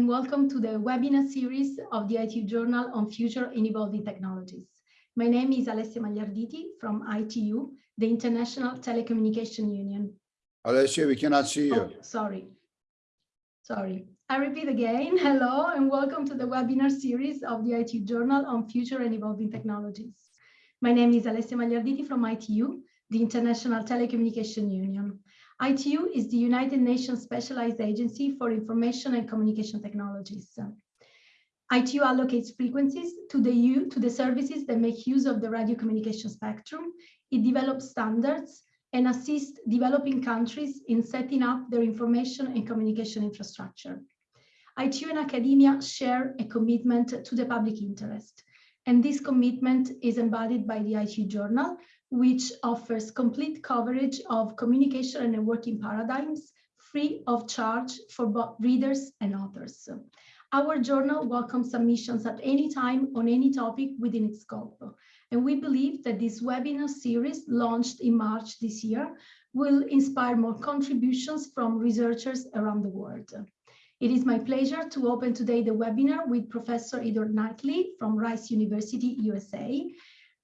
And welcome to the webinar series of the ITU Journal on Future and Evolving Technologies. My name is Alessia Magliarditi from ITU, the International Telecommunication Union. Alessia, we cannot see you. Oh, sorry. Sorry. I repeat again, hello, and welcome to the webinar series of the ITU Journal on Future and Evolving Technologies. My name is Alessia Magliarditi from ITU, the International Telecommunication Union. ITU is the United Nations Specialized Agency for Information and Communication Technologies. ITU allocates frequencies to the, U, to the services that make use of the radio communication spectrum. It develops standards and assists developing countries in setting up their information and communication infrastructure. ITU and academia share a commitment to the public interest. And this commitment is embodied by the ITU Journal, which offers complete coverage of communication and networking paradigms free of charge for both readers and authors. Our journal welcomes submissions at any time on any topic within its scope. And we believe that this webinar series launched in March this year will inspire more contributions from researchers around the world. It is my pleasure to open today the webinar with Professor Edward Knightly from Rice University, USA,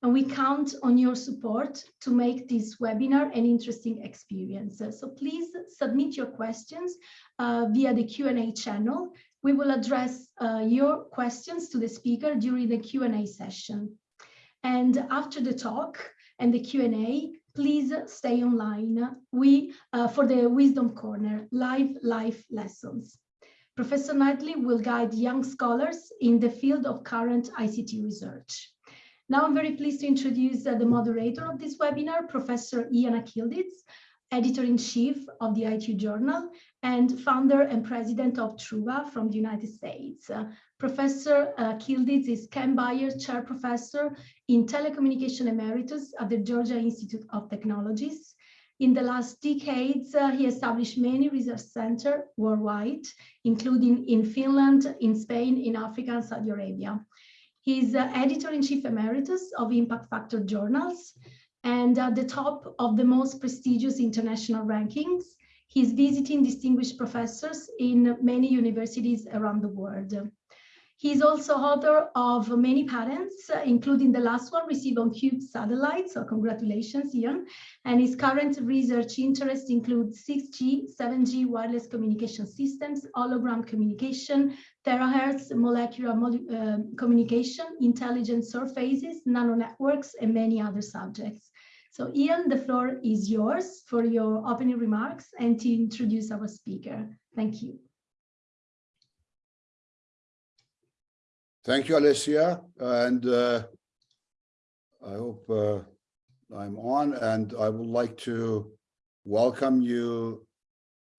and we count on your support to make this webinar an interesting experience. So please submit your questions uh, via the Q&A channel. We will address uh, your questions to the speaker during the Q&A session. And after the talk and the Q&A, please stay online we, uh, for the Wisdom Corner, live life lessons. Professor Knightly will guide young scholars in the field of current ICT research. Now I'm very pleased to introduce uh, the moderator of this webinar, Professor Ian Akyildiz, editor-in-chief of the ITU Journal and founder and president of Truva from the United States. Uh, professor uh, Kildiz is Ken Byers Chair Professor in Telecommunication Emeritus at the Georgia Institute of Technologies. In the last decades, uh, he established many research centers worldwide, including in Finland, in Spain, in Africa, and Saudi Arabia. He's uh, editor-in-chief emeritus of Impact Factor journals and at the top of the most prestigious international rankings. He's visiting distinguished professors in many universities around the world. He's also author of many patents, including the last one received on CUBE satellites, so congratulations, Ian. And his current research interests include 6G, 7G wireless communication systems, hologram communication, terahertz molecular uh, communication, intelligent surfaces, nano networks, and many other subjects. So Ian, the floor is yours for your opening remarks and to introduce our speaker. Thank you. Thank you, Alessia. And uh, I hope uh, I'm on and I would like to welcome you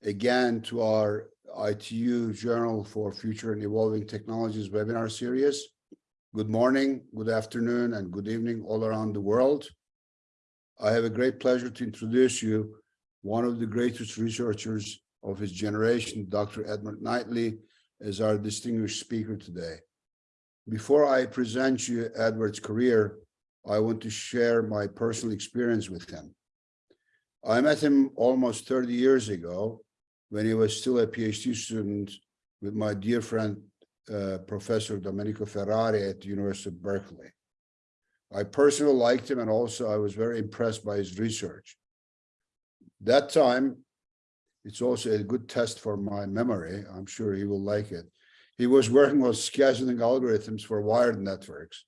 again to our ITU Journal for Future and Evolving Technologies webinar series. Good morning, good afternoon, and good evening all around the world. I have a great pleasure to introduce you one of the greatest researchers of his generation, Dr. Edward Knightly, as our distinguished speaker today. Before I present you Edward's career, I want to share my personal experience with him. I met him almost 30 years ago when he was still a PhD student with my dear friend, uh, Professor Domenico Ferrari at the University of Berkeley. I personally liked him and also I was very impressed by his research. That time, it's also a good test for my memory. I'm sure he will like it. He was working on scheduling algorithms for wired networks.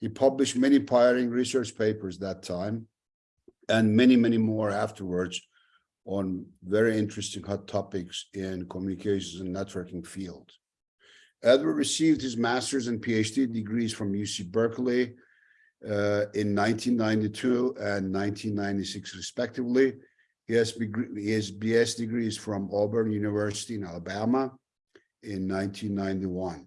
He published many pioneering research papers that time and many, many more afterwards on very interesting hot topics in communications and networking field. Edward received his master's and PhD degrees from UC Berkeley uh, in 1992 and 1996 respectively. He has, he has BS degrees from Auburn University in Alabama in 1991.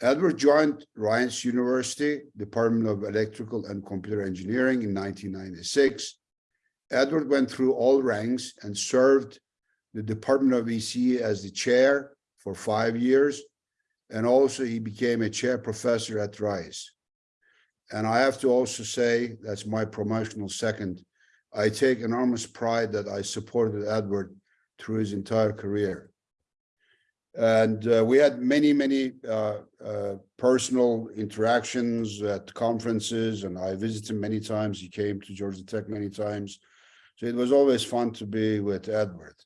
Edward joined Rice University, Department of Electrical and Computer Engineering in 1996. Edward went through all ranks and served the Department of ECE as the chair for five years. And also he became a chair professor at Rice. And I have to also say, that's my promotional second, I take enormous pride that I supported Edward through his entire career. And uh, we had many, many uh, uh, personal interactions at conferences, and I visited him many times. He came to Georgia Tech many times. So it was always fun to be with Edward.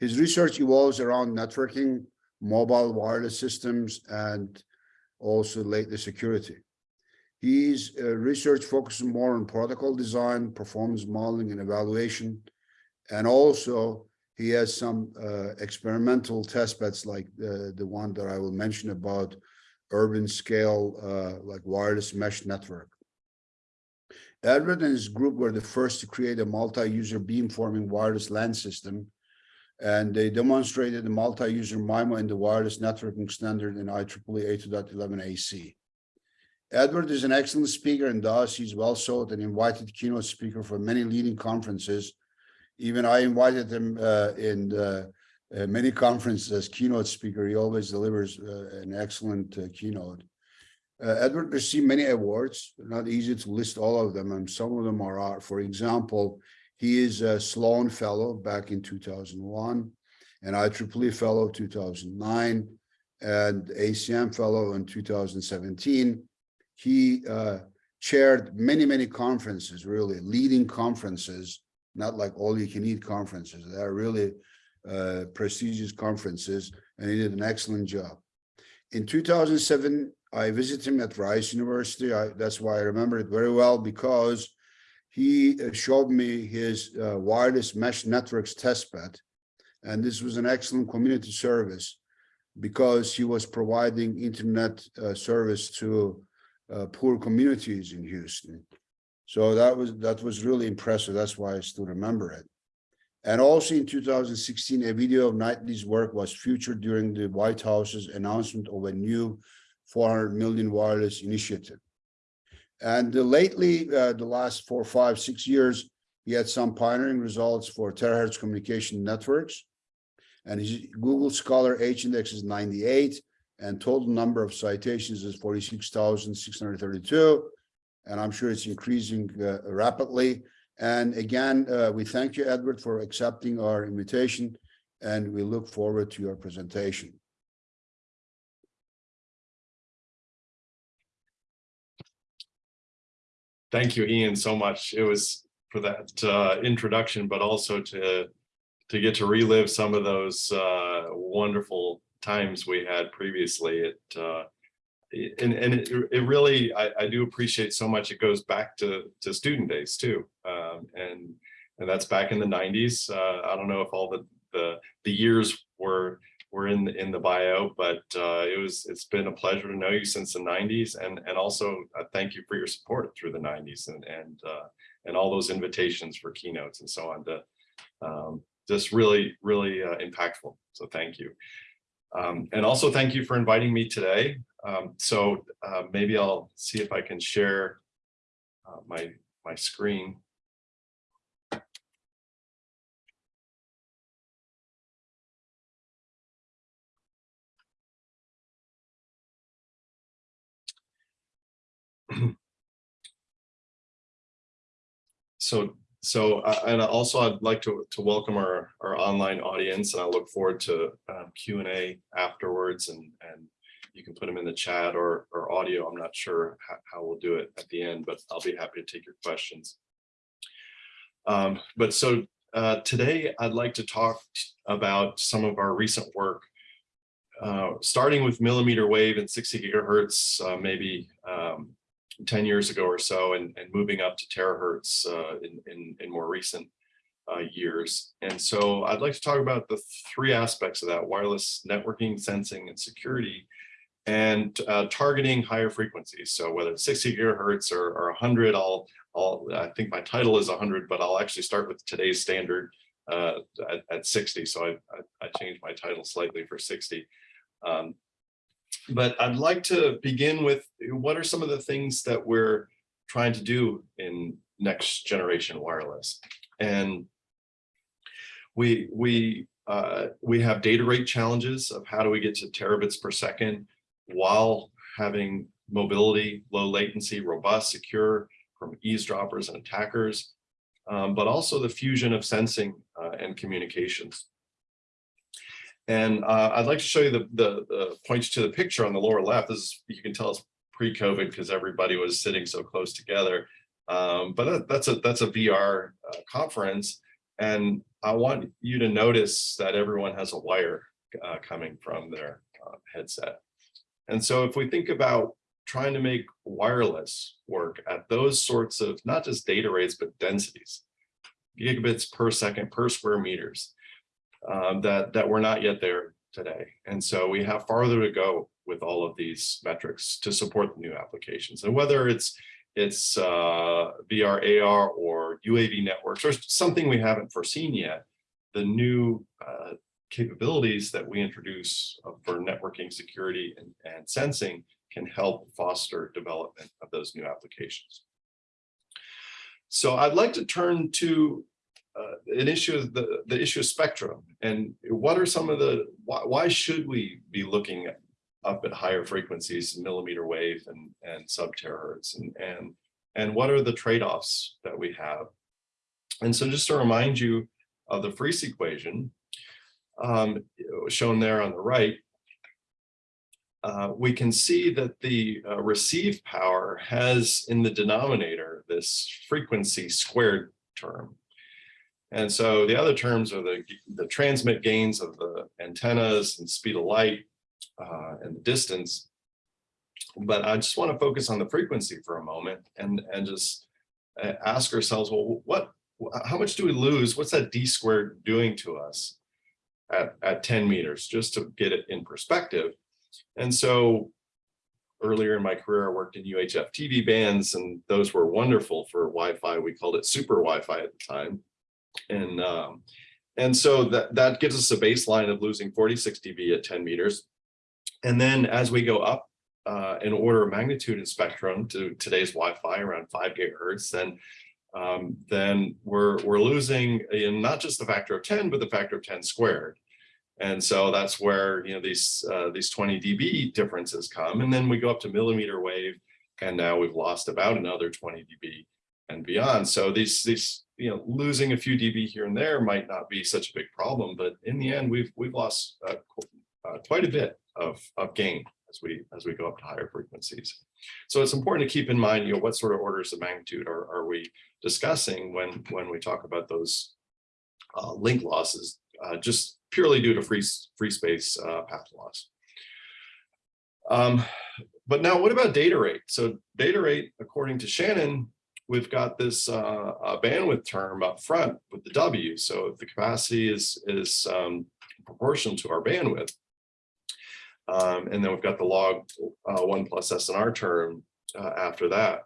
His research evolves around networking, mobile wireless systems, and also lately security. His uh, research focuses more on protocol design, performance modeling, and evaluation. And also, he has some uh, experimental test beds like the, the one that I will mention about urban scale, uh, like wireless mesh network. Edward and his group were the first to create a multi-user beamforming wireless LAN system. And they demonstrated the multi-user MIMO in the wireless networking standard in IEEE 802.11ac. Edward is an excellent speaker and thus he's well sought and invited keynote speaker for many leading conferences. Even I invited him uh, in uh, uh, many conferences as keynote speaker. He always delivers uh, an excellent uh, keynote. Edward received many awards, not easy to list all of them, and some of them are, are for example, he is a Sloan Fellow back in 2001, an IEEE Fellow 2009, and ACM Fellow in 2017. He uh, chaired many, many conferences, really leading conferences, not like all you can eat conferences. They are really uh, prestigious conferences, and he did an excellent job. In 2007, I visited him at Rice University. I, that's why I remember it very well because he uh, showed me his uh, wireless mesh networks testbed. And this was an excellent community service because he was providing internet uh, service to uh, poor communities in Houston. So that was that was really impressive. That's why I still remember it. And also in 2016, a video of Knightly's work was featured during the White House's announcement of a new 400 million wireless initiative. And uh, lately, uh, the last four, five, six years, he had some pioneering results for terahertz communication networks. And his Google Scholar H index is 98 and total number of citations is 46,632. And I'm sure it's increasing uh, rapidly. And again, uh, we thank you, Edward, for accepting our invitation, and we look forward to your presentation. Thank you, Ian, so much. It was for that uh, introduction, but also to to get to relive some of those uh, wonderful times we had previously. It uh, and and it, it really I, I do appreciate so much. It goes back to to student days too, um, and and that's back in the 90s. Uh, I don't know if all the the the years were were in the, in the bio, but uh, it was it's been a pleasure to know you since the 90s, and and also uh, thank you for your support through the 90s and and uh, and all those invitations for keynotes and so on. To um, just really really uh, impactful. So thank you. Um, and also thank you for inviting me today. Um, so uh, maybe I'll see if I can share uh, my my screen. so so uh, and also I'd like to to welcome our our online audience and I look forward to um, Q and A afterwards and and you can put them in the chat or or audio. I'm not sure how, how we'll do it at the end, but I'll be happy to take your questions. Um, but so uh, today I'd like to talk about some of our recent work, uh, starting with millimeter wave and 60 gigahertz, uh, maybe um, 10 years ago or so and, and moving up to terahertz uh, in, in, in, more recent uh, years. And so I'd like to talk about the three aspects of that, wireless networking, sensing, and security, and uh, targeting higher frequencies. So whether it's 60 gigahertz or, or 100, I'll, I'll, I think my title is 100, but I'll actually start with today's standard uh, at, at, 60. So I, I, I, changed my title slightly for 60. Um, but I'd like to begin with what are some of the things that we're trying to do in next generation wireless. And we, we, uh, we have data rate challenges of how do we get to terabits per second while having mobility, low latency, robust, secure from eavesdroppers and attackers, um, but also the fusion of sensing uh, and communications. And uh, I'd like to show you the, the, the points to the picture on the lower left. This is, you can tell it's pre-COVID because everybody was sitting so close together. Um, but that, that's a that's a VR uh, conference. And I want you to notice that everyone has a wire uh, coming from their uh, headset. And so if we think about trying to make wireless work at those sorts of not just data rates, but densities, gigabits per second per square meters, um, that, that we're not yet there today. And so we have farther to go with all of these metrics to support the new applications. And whether it's it's uh, VR, AR, or UAV networks, or something we haven't foreseen yet, the new uh, capabilities that we introduce uh, for networking, security, and, and sensing can help foster development of those new applications. So I'd like to turn to uh, an issue of the, the issue of spectrum and what are some of the, why, why should we be looking at, up at higher frequencies, millimeter wave and, and sub terahertz and, and, and what are the trade-offs that we have? And so just to remind you of the Friis equation, um, shown there on the right, uh, we can see that the uh, receive power has in the denominator this frequency squared term. And so the other terms are the, the transmit gains of the antennas and speed of light uh, and the distance. But I just want to focus on the frequency for a moment and, and just uh, ask ourselves, well, what, how much do we lose? What's that d squared doing to us at, at 10 meters, just to get it in perspective? And so earlier in my career, I worked in UHF TV bands, and those were wonderful for Wi-Fi. We called it super Wi-Fi at the time. And um, and so that, that gives us a baseline of losing 46 dB at 10 meters. And then as we go up uh, in order of magnitude in spectrum to today's Wi-Fi around five gigahertz, then um, then we're we're losing in not just the factor of 10, but the factor of 10 squared. And so that's where you know these uh, these 20 dB differences come. And then we go up to millimeter wave, and now we've lost about another 20 dB and beyond. So these these you know losing a few dB here and there might not be such a big problem, but in the end we've we've lost uh, uh, quite a bit of of gain as we as we go up to higher frequencies. So it's important to keep in mind you know what sort of orders of magnitude are are we discussing when when we talk about those uh, link losses uh, just purely due to free free space uh, path loss. Um, but now what about data rate? So data rate, according to Shannon, we've got this uh, bandwidth term up front with the W. So if the capacity is, is um, proportional to our bandwidth, um, and then we've got the log uh, one plus SNR term uh, after that.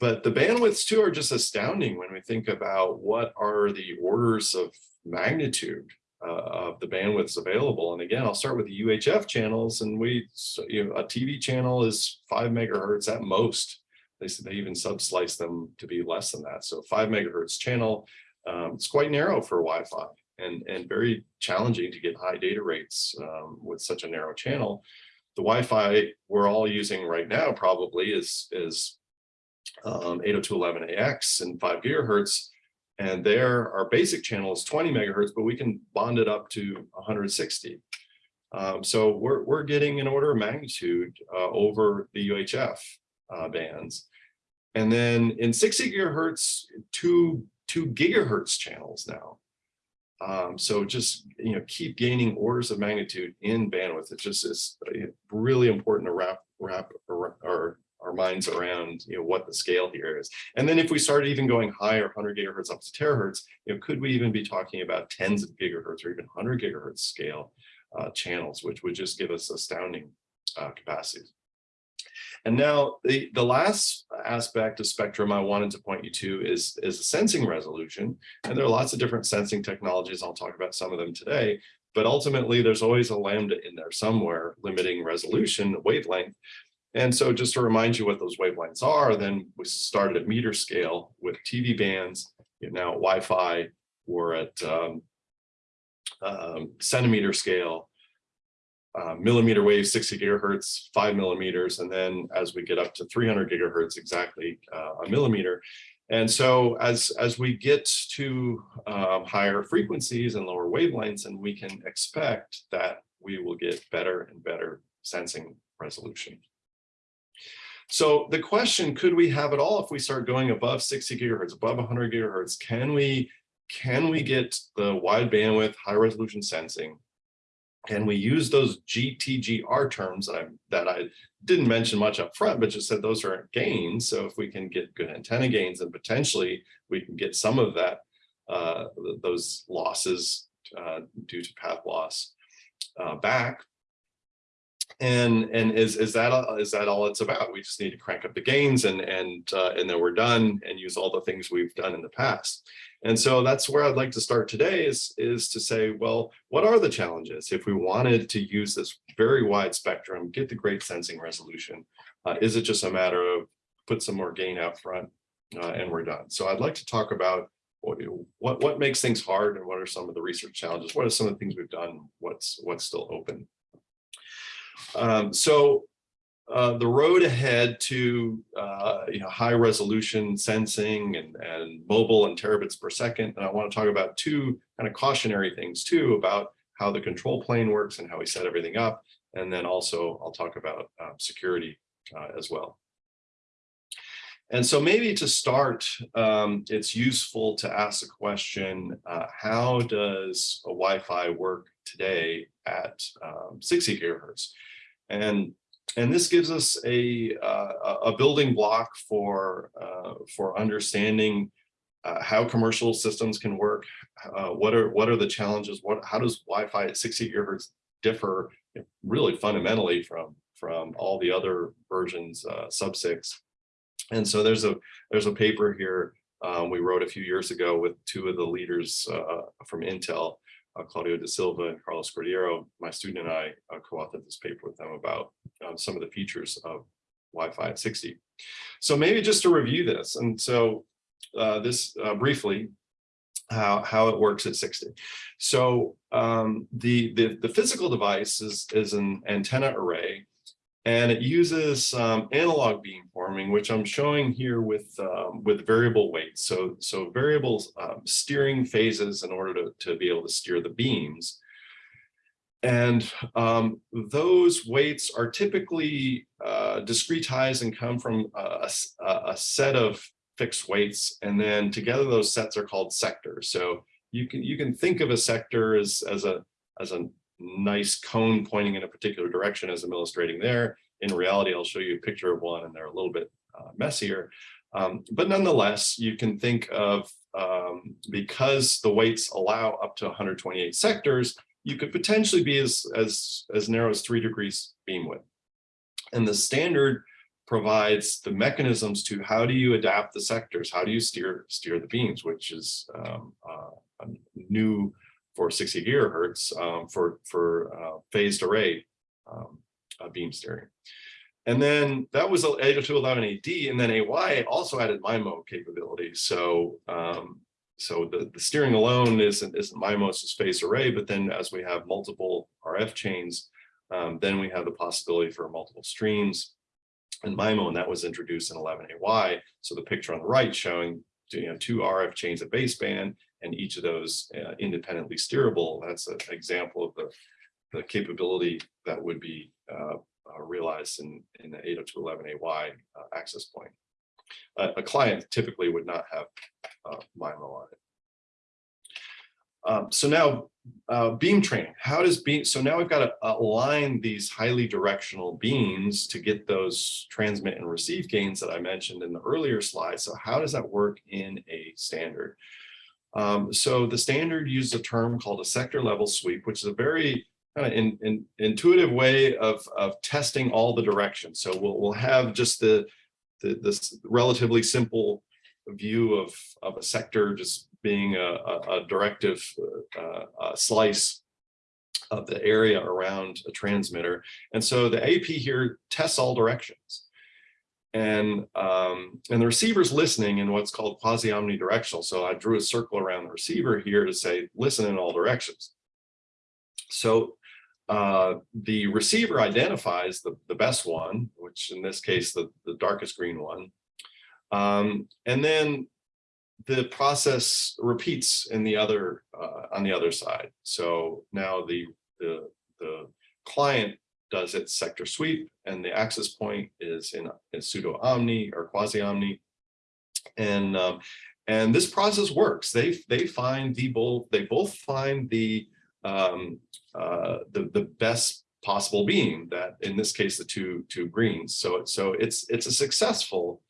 But the bandwidths too are just astounding when we think about what are the orders of magnitude uh, of the bandwidths available. And again, I'll start with the UHF channels and we, so, you know, a TV channel is five megahertz at most. They they even subslice them to be less than that. So five megahertz channel, um, it's quite narrow for Wi-Fi and, and very challenging to get high data rates um, with such a narrow channel. The Wi-Fi we're all using right now probably is, is um, 802.11ax and five gigahertz. And there, our basic channel is 20 megahertz, but we can bond it up to 160. Um, so we're, we're getting an order of magnitude uh, over the UHF uh, bands. And then in 60 gigahertz, two, two gigahertz channels now. Um, so just, you know, keep gaining orders of magnitude in bandwidth. It just is really important to wrap, wrap, our, our minds around you know what the scale here is and then if we start even going higher 100 gigahertz up to terahertz you know could we even be talking about tens of gigahertz or even 100 gigahertz scale uh, channels which would just give us astounding uh, capacities and now the the last aspect of spectrum i wanted to point you to is is sensing resolution. And there are lots of different sensing technologies. I'll talk about some of them today. But ultimately there's always a lambda in there somewhere limiting resolution wavelength. And so just to remind you what those wavelengths are, then we started at meter scale with TV bands. You now Wi-Fi, we're at um, um, centimeter scale, uh, millimeter wave, 60 gigahertz, five millimeters. And then as we get up to 300 gigahertz, exactly uh, a millimeter. And so as, as we get to um, higher frequencies and lower wavelengths, and we can expect that we will get better and better sensing resolution. So the question, could we have it all if we start going above 60 gigahertz, above 100 gigahertz? Can we, can we get the wide bandwidth, high resolution sensing? And we use those GTGR terms that I, that I didn't mention much up front, but just said those are gains. So if we can get good antenna gains, and potentially we can get some of that, uh, those losses uh, due to path loss uh, back. And and is is that is that all it's about? We just need to crank up the gains and and uh, and then we're done and use all the things we've done in the past. And so that's where I'd like to start today is is to say, well, what are the challenges if we wanted to use this very wide spectrum, get the great sensing resolution? Uh, is it just a matter of put some more gain out front uh, and we're done? So I'd like to talk about what what makes things hard and what are some of the research challenges? What are some of the things we've done? What's what's still open? Um, so uh, the road ahead to uh, you know high resolution sensing and, and mobile and terabits per second. And I want to talk about two kind of cautionary things too about how the control plane works and how we set everything up. And then also I'll talk about uh, security as well. And so maybe to start, um, it's useful to ask the question, uh, how does a Wi-Fi work today at um, 60 gigahertz? And, and this gives us a, uh, a building block for, uh, for understanding uh, how commercial systems can work. Uh, what are what are the challenges? What how does Wi-Fi at 60 gigahertz differ really fundamentally from from all the other versions uh, sub six? And so there's a there's a paper here um, we wrote a few years ago with two of the leaders uh, from Intel, Claudio da Silva and Carlos Cordeiro. My student and I uh, co-authored this paper with them about um, some of the features of Wi-Fi at 60. So maybe just to review this, and so uh, this uh, briefly, how, how it works at 60. So um, the, the, the physical device is, is an antenna array and it uses um, analog beamforming, which I'm showing here with um, with variable weights. So so variable um, steering phases in order to, to be able to steer the beams. And um, those weights are typically uh, discretized and come from a, a, a set of fixed weights. And then together those sets are called sectors. So you can you can think of a sector as, as a as a nice cone pointing in a particular direction as I'm illustrating there. In reality, I'll show you a picture of one and they're a little bit uh, messier. Um, but nonetheless, you can think of, um, because the weights allow up to 128 sectors, you could potentially be as, as, as narrow as three degrees beam width. And the standard provides the mechanisms to how do you adapt the sectors? How do you steer, steer the beams, which is um, uh, new for 60 gigahertz um, for, for uh, phased array um, uh, beam steering. And then that was 802.11ad, and then AY also added MIMO capability. So um, so the, the steering alone isn't, isn't MIMO, it's just phased array, but then as we have multiple RF chains, um, then we have the possibility for multiple streams and MIMO, and that was introduced in 11AY. So the picture on the right showing you know, two RF chains at baseband, and each of those uh, independently steerable. That's an example of the, the capability that would be uh, uh, realized in, in the 802.11ay uh, access point. a client typically would not have uh, MIMO on it. Um, so now uh, beam training, how does beam, so now we've got to align these highly directional beams to get those transmit and receive gains that I mentioned in the earlier slide. So how does that work in a standard? Um, so the standard uses a term called a sector level sweep, which is a very kind of in, in, intuitive way of, of testing all the directions. So we'll, we'll have just the, the this relatively simple view of, of a sector just being a, a, a directive uh, a slice of the area around a transmitter. And so the AP here tests all directions. And, um, and the receiver's listening in what's called quasi-omnidirectional. So I drew a circle around the receiver here to say, listen in all directions. So uh, the receiver identifies the, the best one, which in this case, the, the darkest green one. Um, and then the process repeats in the other, uh, on the other side. So now the, the, the client does its sector sweep and the access point is in, pseudo omni or quasi omni. And, um, and this process works. They, they find the both, they both find the, um, uh, the, the best possible beam that in this case, the two, two greens. So, so it's, it's a successful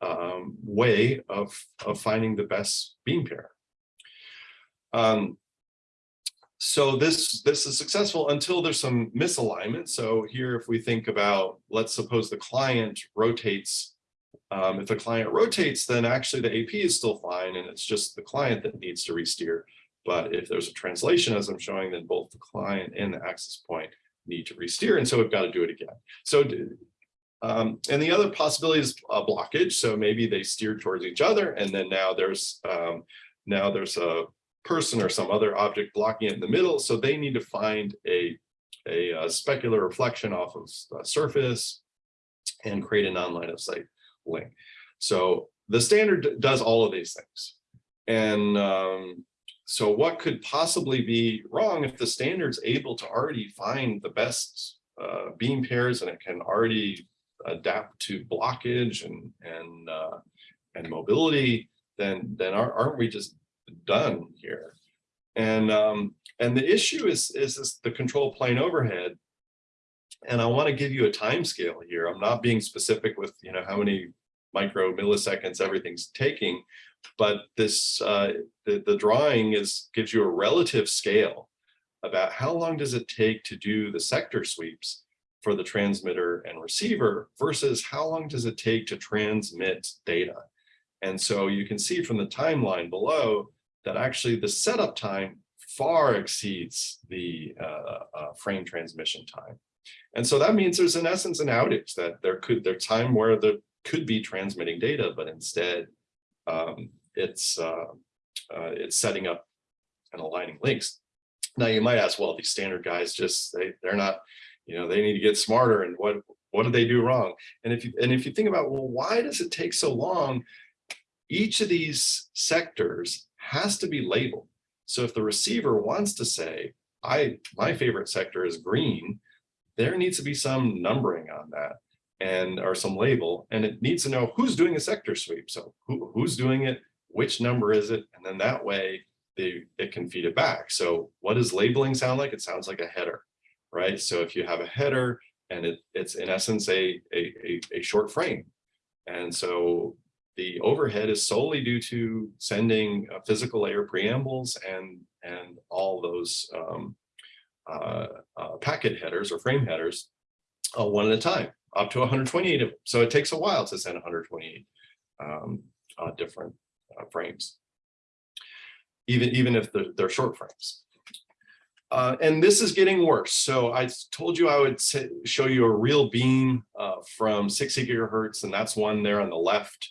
um, way of, of finding the best beam pair. Um, so this, this is successful until there's some misalignment. So here, if we think about, let's suppose the client rotates. Um, if the client rotates, then actually the AP is still fine and it's just the client that needs to re-steer. But if there's a translation, as I'm showing, then both the client and the access point need to re-steer. And so we've got to do it again. So um, and the other possibility is a blockage. So maybe they steer towards each other and then now there's um, now there's a person or some other object blocking it in the middle. So they need to find a, a, a specular reflection off of the surface and create a non-line of sight link. So the standard does all of these things. And um, so what could possibly be wrong if the standard's able to already find the best uh, beam pairs and it can already adapt to blockage and and uh, and mobility, then then aren't we just done here? And um, and the issue is is the control plane overhead. And I want to give you a time scale here. I'm not being specific with you know how many micro milliseconds everything's taking, but this uh, the, the drawing is gives you a relative scale about how long does it take to do the sector sweeps for the transmitter and receiver versus how long does it take to transmit data. And so you can see from the timeline below that actually the setup time far exceeds the uh, uh, frame transmission time. And so that means there's in essence an outage that there could there's time where there could be transmitting data, but instead um, it's uh, uh, it's setting up and aligning links. Now you might ask, well, these standard guys just they they're not you know, they need to get smarter and what, what did they do wrong? And if you, and if you think about, well, why does it take so long? Each of these sectors has to be labeled. So if the receiver wants to say, I, my favorite sector is green, there needs to be some numbering on that and or some label and it needs to know who's doing a sector sweep. So who, who's doing it, which number is it? And then that way they, it can feed it back. So what does labeling sound like? It sounds like a header right? So if you have a header and it, it's in essence a, a, a, a short frame. And so the overhead is solely due to sending uh, physical layer preambles and, and all those um, uh, uh, packet headers or frame headers uh, one at a time, up to 128 of them. So it takes a while to send 128 um, uh, different uh, frames, even, even if they're, they're short frames. Uh, and this is getting worse. So I told you I would show you a real beam uh, from 60 gigahertz, and that's one there on the left.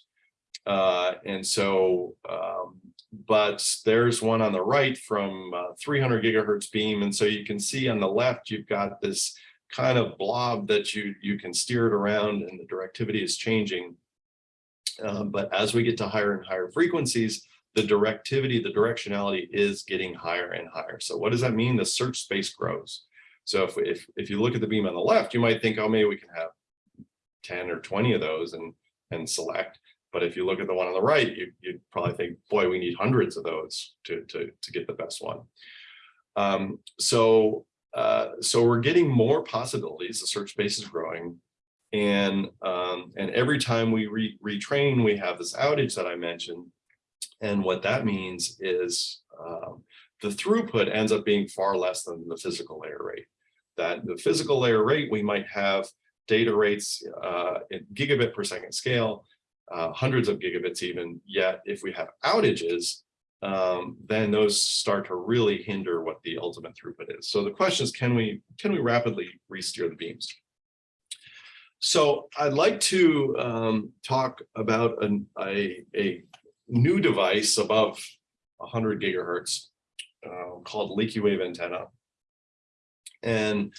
Uh, and so, um, but there's one on the right from uh, 300 gigahertz beam. And so you can see on the left, you've got this kind of blob that you, you can steer it around and the directivity is changing. Um, but as we get to higher and higher frequencies, the directivity, the directionality is getting higher and higher. So what does that mean? The search space grows. So if, if, if you look at the beam on the left, you might think, oh, maybe we can have 10 or 20 of those and, and select. But if you look at the one on the right, you, you'd probably think, boy, we need hundreds of those to, to, to get the best one. Um, so, uh, so we're getting more possibilities. The search space is growing. And, um, and every time we re retrain, we have this outage that I mentioned and what that means is um, the throughput ends up being far less than the physical layer rate. That the physical layer rate, we might have data rates uh, in gigabit per second scale, uh, hundreds of gigabits even, yet if we have outages, um, then those start to really hinder what the ultimate throughput is. So the question is, can we, can we rapidly re-steer the beams? So I'd like to um, talk about an, a, a new device above 100 gigahertz uh, called leaky wave antenna. And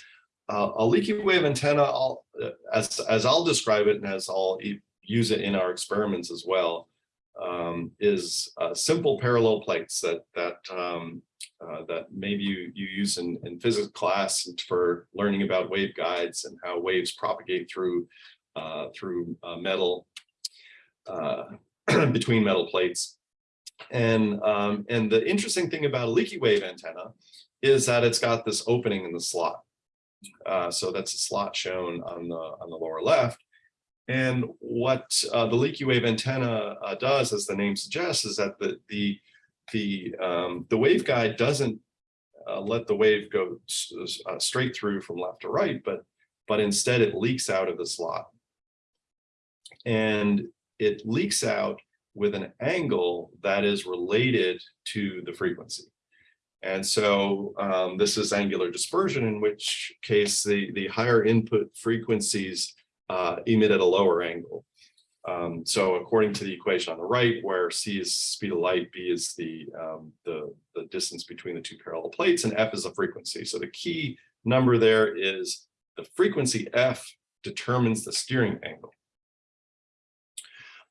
uh, a leaky wave antenna, I'll, uh, as, as I'll describe it and as I'll use it in our experiments as well, um, is uh, simple parallel plates that that um, uh, that maybe you you use in in physics class for learning about waveguides and how waves propagate through uh, through uh, metal uh, between metal plates. And um, and the interesting thing about a leaky wave antenna is that it's got this opening in the slot. Uh, so that's a slot shown on the on the lower left. And what uh, the leaky wave antenna uh, does, as the name suggests, is that the the the um, the waveguide doesn't uh, let the wave go uh, straight through from left to right, but but instead it leaks out of the slot. And it leaks out with an angle that is related to the frequency. And so um, this is angular dispersion, in which case the, the higher input frequencies uh, emit at a lower angle. Um, so according to the equation on the right, where c is speed of light, b is the, um, the, the distance between the two parallel plates, and f is the frequency. So the key number there is the frequency f determines the steering angle.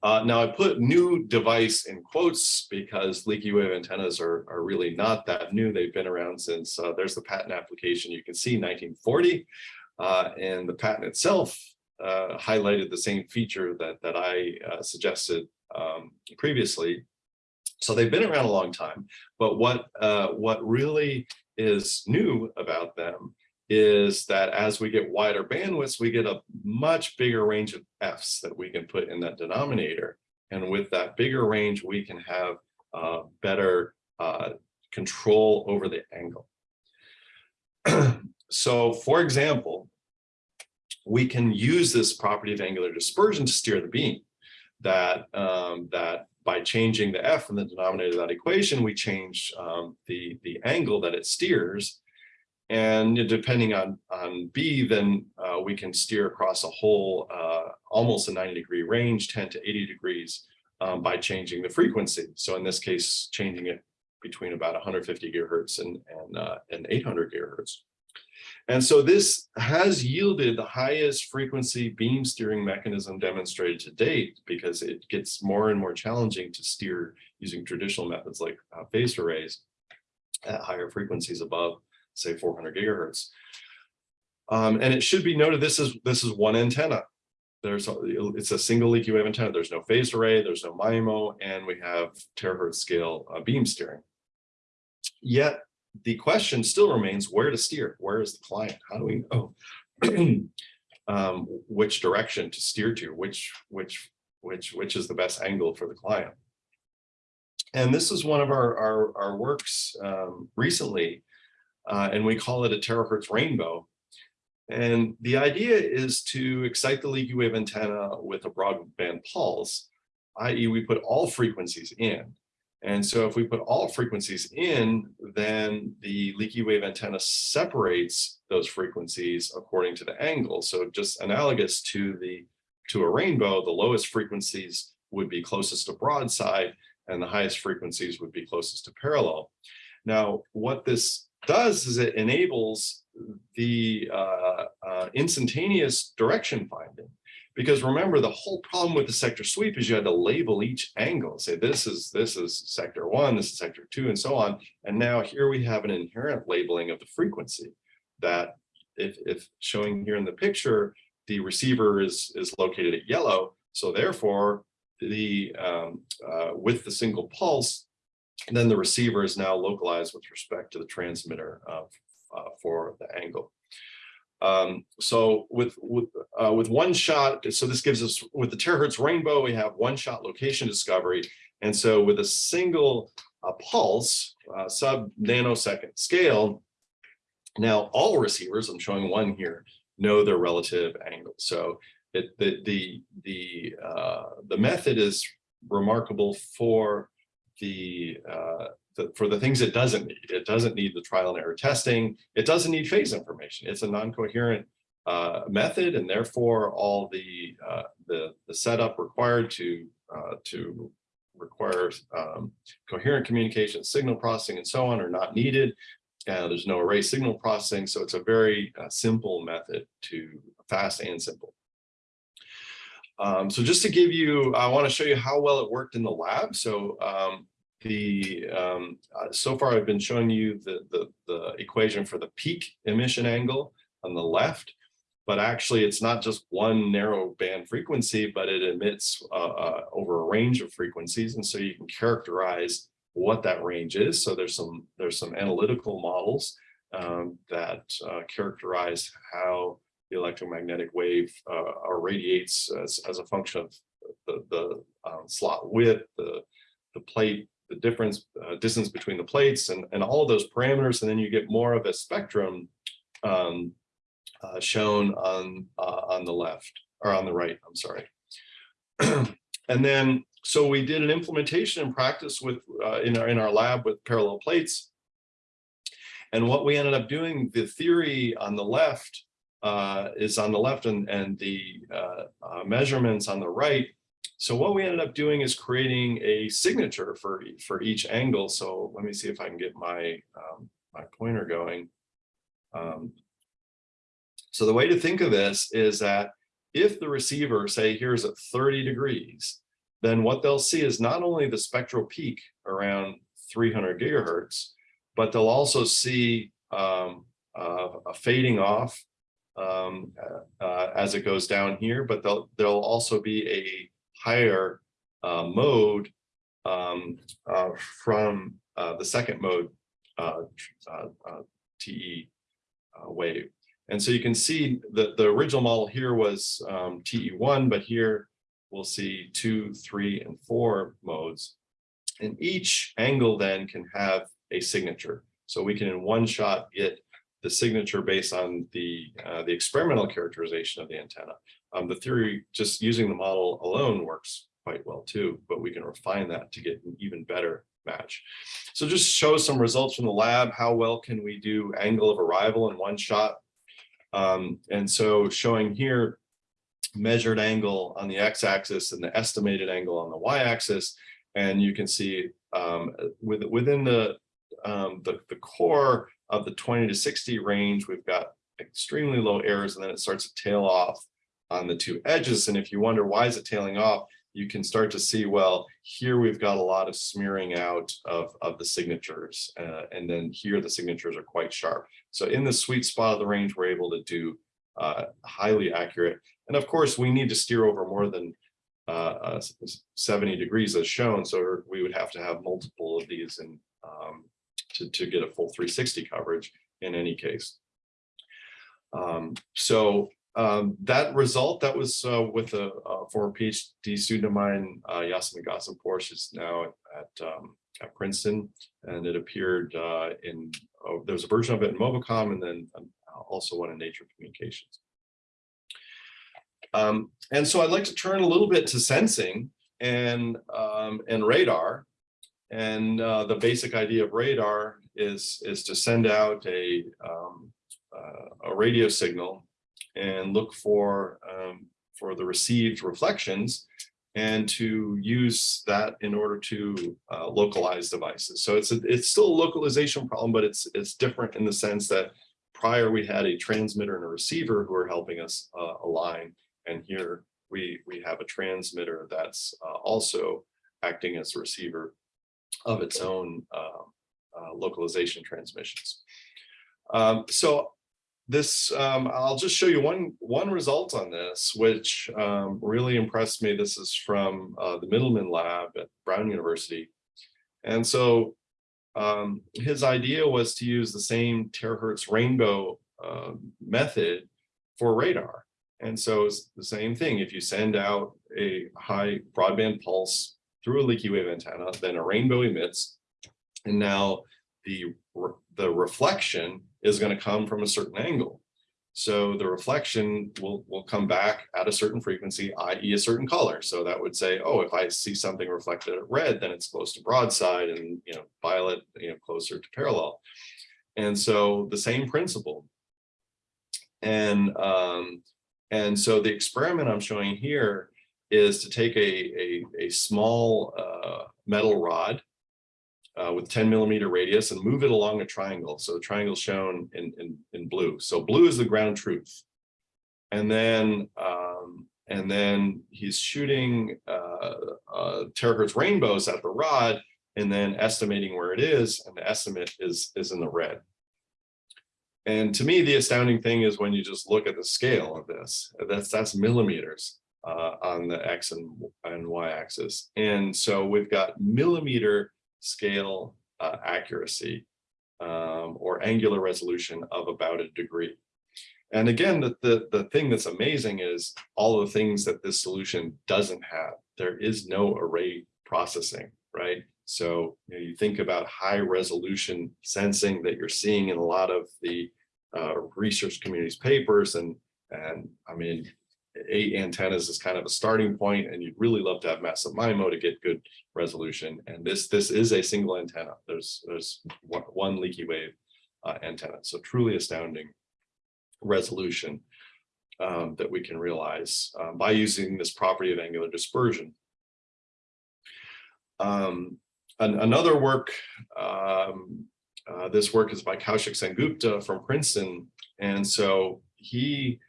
Uh, now I put new device in quotes because leaky wave antennas are, are really not that new. They've been around since uh, there's the patent application. You can see 1940 uh, and the patent itself uh, highlighted the same feature that, that I uh, suggested um, previously. So they've been around a long time, but what, uh, what really is new about them is that as we get wider bandwidths, we get a much bigger range of Fs that we can put in that denominator. And with that bigger range, we can have uh, better uh, control over the angle. so for example, we can use this property of angular dispersion to steer the beam that um, that by changing the f in the denominator of that equation, we change um, the, the angle that it steers. And depending on, on B, then uh, we can steer across a whole, uh, almost a 90 degree range, 10 to 80 degrees um, by changing the frequency. So in this case, changing it between about 150 gigahertz and, and, uh, and 800 gigahertz. And so this has yielded the highest frequency beam steering mechanism demonstrated to date because it gets more and more challenging to steer using traditional methods like uh, phased arrays at higher frequencies above, say 400 gigahertz. Um, and it should be noted this is this is one antenna. There's a, it's a single leaky wave antenna. There's no phased array, there's no MIMO, and we have terahertz scale uh, beam steering. Yet the question still remains where to steer. Where is the client? How do we know um, which direction to steer to? Which which which which is the best angle for the client? And this is one of our our, our works um, recently, uh, and we call it a terahertz rainbow. And the idea is to excite the leaky wave antenna with a broadband pulse, i.e. we put all frequencies in. And so if we put all frequencies in, then the leaky wave antenna separates those frequencies according to the angle. So just analogous to the to a rainbow, the lowest frequencies would be closest to broadside and the highest frequencies would be closest to parallel. Now, what this does is it enables the uh, uh, instantaneous direction finding. Because remember, the whole problem with the sector sweep is you had to label each angle, say this is this is sector one, this is sector two, and so on. And now here we have an inherent labeling of the frequency that if, if showing here in the picture, the receiver is, is located at yellow. So therefore, the um, uh, with the single pulse, then the receiver is now localized with respect to the transmitter uh, for the angle. Um, so with with uh, with one shot, so this gives us with the terahertz rainbow, we have one shot location discovery, and so with a single uh, pulse, uh, sub nanosecond scale, now all receivers, I'm showing one here, know their relative angle. So it the the the uh, the method is remarkable for the for the things it doesn't need. It doesn't need the trial and error testing. It doesn't need phase information. It's a non-coherent uh, method, and therefore all the uh, the the setup required to uh, to require um, coherent communication, signal processing, and so on are not needed. Uh, there's no array signal processing, so it's a very uh, simple method to fast and simple. Um, so just to give you, I want to show you how well it worked in the lab. So um, the um, uh, so far I've been showing you the, the the equation for the peak emission angle on the left, but actually it's not just one narrow band frequency, but it emits uh, uh, over a range of frequencies, and so you can characterize what that range is. So there's some there's some analytical models um, that uh, characterize how the electromagnetic wave uh, radiates as, as a function of the, the slot width, the, the plate, the difference, uh, distance between the plates and, and all those parameters. And then you get more of a spectrum um, uh, shown on, uh, on the left or on the right, I'm sorry. and then, so we did an implementation in practice with uh, in, our, in our lab with parallel plates. And what we ended up doing, the theory on the left uh, is on the left and, and the uh, measurements on the right. So what we ended up doing is creating a signature for, for each angle. So let me see if I can get my, um, my pointer going. Um, so the way to think of this is that if the receiver, say, here's at 30 degrees, then what they'll see is not only the spectral peak around 300 gigahertz, but they'll also see um, uh, a fading off um, uh, uh, as it goes down here, but there'll, there'll also be a higher uh, mode um, uh, from uh, the second mode uh, uh, uh, TE wave. And so you can see that the original model here was um, TE1, but here we'll see two, three, and four modes. And each angle then can have a signature. So we can in one shot get the signature based on the uh, the experimental characterization of the antenna. Um, the theory, just using the model alone works quite well too, but we can refine that to get an even better match. So just show some results from the lab. How well can we do angle of arrival in one shot? Um, and so showing here measured angle on the x-axis and the estimated angle on the y-axis. And you can see um, with, within the, um, the, the core of the 20 to 60 range, we've got extremely low errors and then it starts to tail off on the two edges. And if you wonder why is it tailing off, you can start to see, well, here we've got a lot of smearing out of, of the signatures. Uh, and then here the signatures are quite sharp. So in the sweet spot of the range, we're able to do uh, highly accurate. And of course, we need to steer over more than uh, uh, 70 degrees as shown. So we would have to have multiple of these and um, to, to get a full 360 coverage in any case. Um, so um, that result, that was uh, with a, a, former PhD student of mine, uh, Yasemin Ghasempour, she's now at, um, at Princeton, and it appeared uh, in, oh, there was a version of it in Mobicom and then um, also one in Nature Communications. Um, and so I'd like to turn a little bit to sensing and, um, and radar. And uh, the basic idea of radar is, is to send out a, um, uh, a radio signal and look for, um, for the received reflections and to use that in order to uh, localize devices. So it's a, it's still a localization problem, but it's it's different in the sense that prior we had a transmitter and a receiver who are helping us uh, align, and here we we have a transmitter that's uh, also acting as a receiver of its own uh, uh, localization transmissions. Um, so this, um, I'll just show you one, one result on this, which um, really impressed me. This is from uh, the Mittleman lab at Brown University. And so um, his idea was to use the same terahertz rainbow uh, method for radar. And so it's the same thing. If you send out a high broadband pulse through a leaky wave antenna, then a rainbow emits. And now the, the reflection is going to come from a certain angle. So the reflection will, will come back at a certain frequency, i.e. a certain color. So that would say, oh, if I see something reflected at red, then it's close to broadside and, you know, violet, you know, closer to parallel. And so the same principle. And, um, and so the experiment I'm showing here is to take a, a, a small uh, metal rod uh, with 10 millimeter radius and move it along a triangle. So the triangle shown in, in, in blue. So blue is the ground truth. And then, um, And then he's shooting uh, uh, terahertz rainbows at the rod and then estimating where it is, and the estimate is, is in the red. And to me, the astounding thing is when you just look at the scale of this, that's, that's millimeters uh, on the X and, and Y axis. And so we've got millimeter scale uh, accuracy um, or angular resolution of about a degree. And again, the, the, the thing that's amazing is all the things that this solution doesn't have. There is no array processing, right? So you, know, you think about high resolution sensing that you're seeing in a lot of the uh, research community's papers. And, and I mean, eight antennas is kind of a starting point, and you'd really love to have massive MIMO to get good resolution. And this, this is a single antenna. There's, there's one, leaky wave uh, antenna. So truly astounding resolution um, that we can realize um, by using this property of angular dispersion. Um, an, another work, um, uh, this work is by Kaushik Sengupta from Princeton. And so he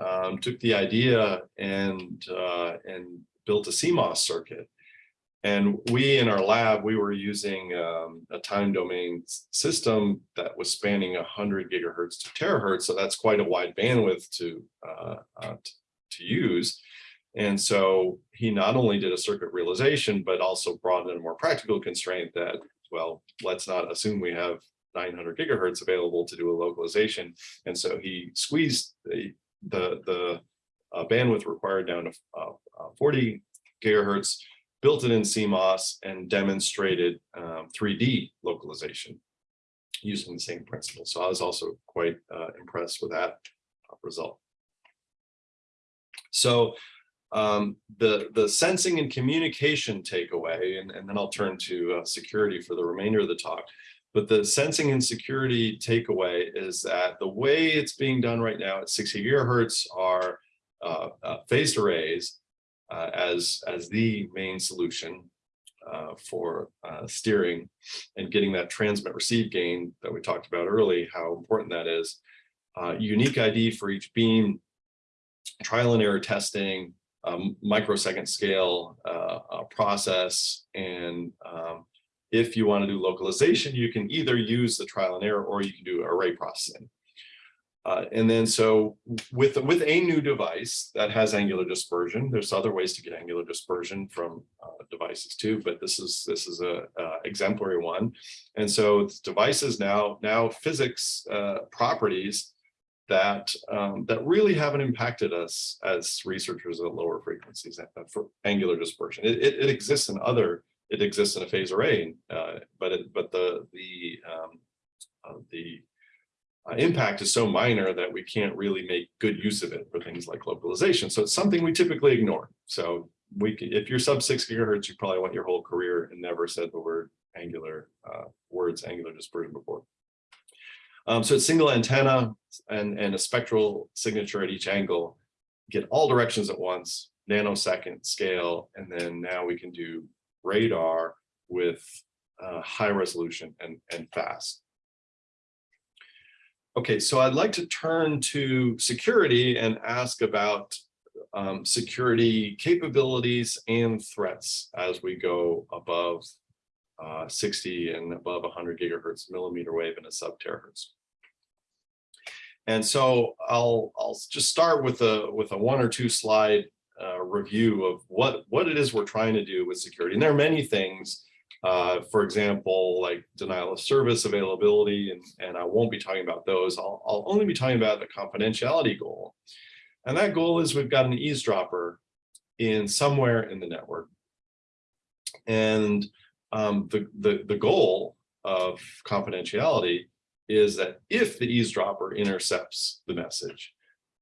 um, took the idea and, uh, and built a CMOS circuit. And we in our lab, we were using um, a time domain system that was spanning 100 gigahertz to terahertz. So that's quite a wide bandwidth to, uh, uh, to use. And so he not only did a circuit realization, but also brought in a more practical constraint that, well, let's not assume we have 900 gigahertz available to do a localization. And so he squeezed the, the, the uh, bandwidth required down to uh, uh, 40 gigahertz, built it in CMOS and demonstrated um, 3D localization using the same principle. So I was also quite uh, impressed with that uh, result. So um, the, the sensing and communication takeaway, and, and then I'll turn to uh, security for the remainder of the talk. But the sensing and security takeaway is that the way it's being done right now at 60 gigahertz are uh, uh, phased arrays uh, as, as the main solution uh, for uh, steering and getting that transmit receive gain that we talked about early, how important that is. Uh, unique ID for each beam, trial and error testing, um, microsecond scale process, and um, if you want to do localization, you can either use the trial and error or you can do array processing. Uh, and then so with, with a new device that has angular dispersion, there's other ways to get angular dispersion from uh, devices too, but this is this is a uh, exemplary one. And so devices now now physics uh, properties that um, that really haven't impacted us as researchers at lower frequencies uh, for angular dispersion. It, it, it exists in other it exists in a phase array, uh, but it, but the the um, uh, the uh, impact is so minor that we can't really make good use of it for things like localization. So it's something we typically ignore. So we if you're sub six gigahertz, you probably went your whole career and never said the word angular uh, words angular dispersion before. Um, so it's single antenna and and a spectral signature at each angle, get all directions at once, nanosecond scale, and then now we can do radar with uh, high resolution and, and fast. Okay, so I'd like to turn to security and ask about um, security capabilities and threats as we go above uh, 60 and above 100 gigahertz millimeter wave in a sub terahertz. And so I'll I'll just start with a with a one or two slide uh, review of what, what it is we're trying to do with security. And there are many things, uh, for example, like denial of service availability, and, and I won't be talking about those. I'll, I'll only be talking about the confidentiality goal. And that goal is we've got an eavesdropper in somewhere in the network. And um, the, the, the goal of confidentiality is that if the eavesdropper intercepts the message,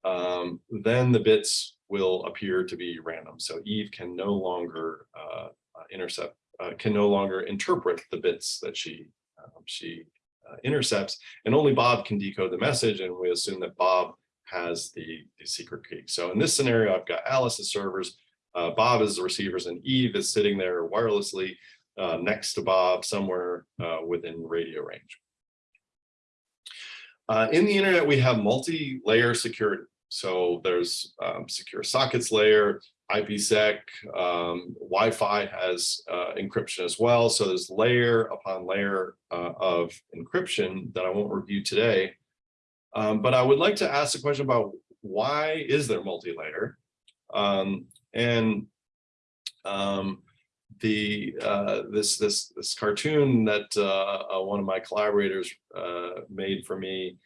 um, then the bits will appear to be random. So Eve can no longer uh, uh, intercept, uh, can no longer interpret the bits that she um, she uh, intercepts, and only Bob can decode the message, and we assume that Bob has the, the secret key. So in this scenario, I've got Alice's servers, uh, Bob is the receivers, and Eve is sitting there wirelessly uh, next to Bob somewhere within radio range. in the internet, we have multi-layer security. So there's um, secure sockets layer, IPsec, um, Wi-Fi has uh, encryption as well. So there's layer upon layer uh, of encryption that I won't review today. Um, but I would like to ask a question about why is there multi-layer? Um, and um, the uh, this this this cartoon that uh, uh, one of my collaborators uh, made for me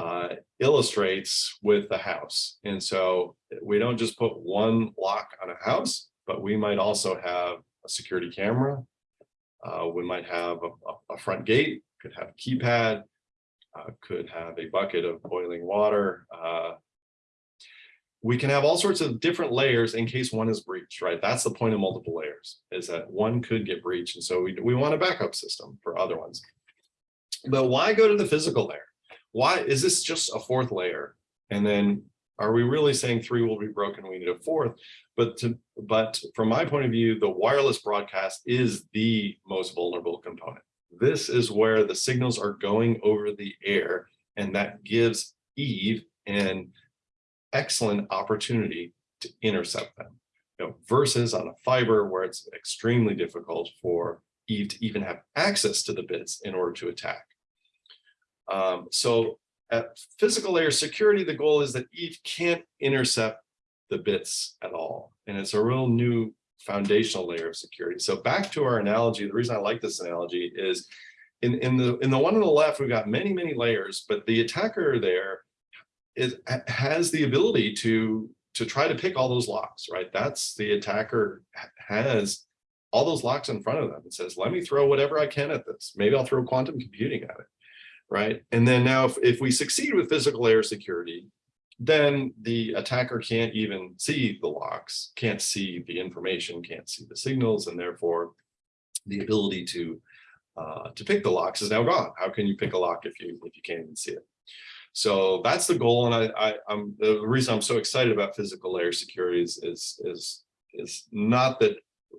uh, illustrates with the house. And so we don't just put one lock on a house, but we might also have a security camera. Uh, we might have a, a- front gate, could have a keypad, uh, could have a bucket of boiling water. uh, we can have all sorts of different layers in case one is breached, right? That's the point of multiple layers, is that one could get breached. And so we, we want a backup system for other ones. But why go to the physical layer? Why is this just a fourth layer? And then are we really saying three will be broken? We need a fourth. But to but from my point of view, the wireless broadcast is the most vulnerable component. This is where the signals are going over the air, and that gives Eve an excellent opportunity to intercept them. You know, versus on a fiber where it's extremely difficult for Eve to even have access to the bits in order to attack. Um, so at physical layer security, the goal is that Eve can't intercept the bits at all. And it's a real new foundational layer of security. So back to our analogy, the reason I like this analogy is in, in the in the one on the left, we've got many, many layers, but the attacker there is has the ability to to try to pick all those locks, right? That's the attacker has all those locks in front of them and says, let me throw whatever I can at this. Maybe I'll throw quantum computing at it right? And then now if, if we succeed with physical layer security, then the attacker can't even see the locks, can't see the information, can't see the signals, and therefore the ability to uh, to pick the locks is now gone. How can you pick a lock if you if you can't even see it? So that's the goal, and I, I I'm the reason I'm so excited about physical layer security is is is is not that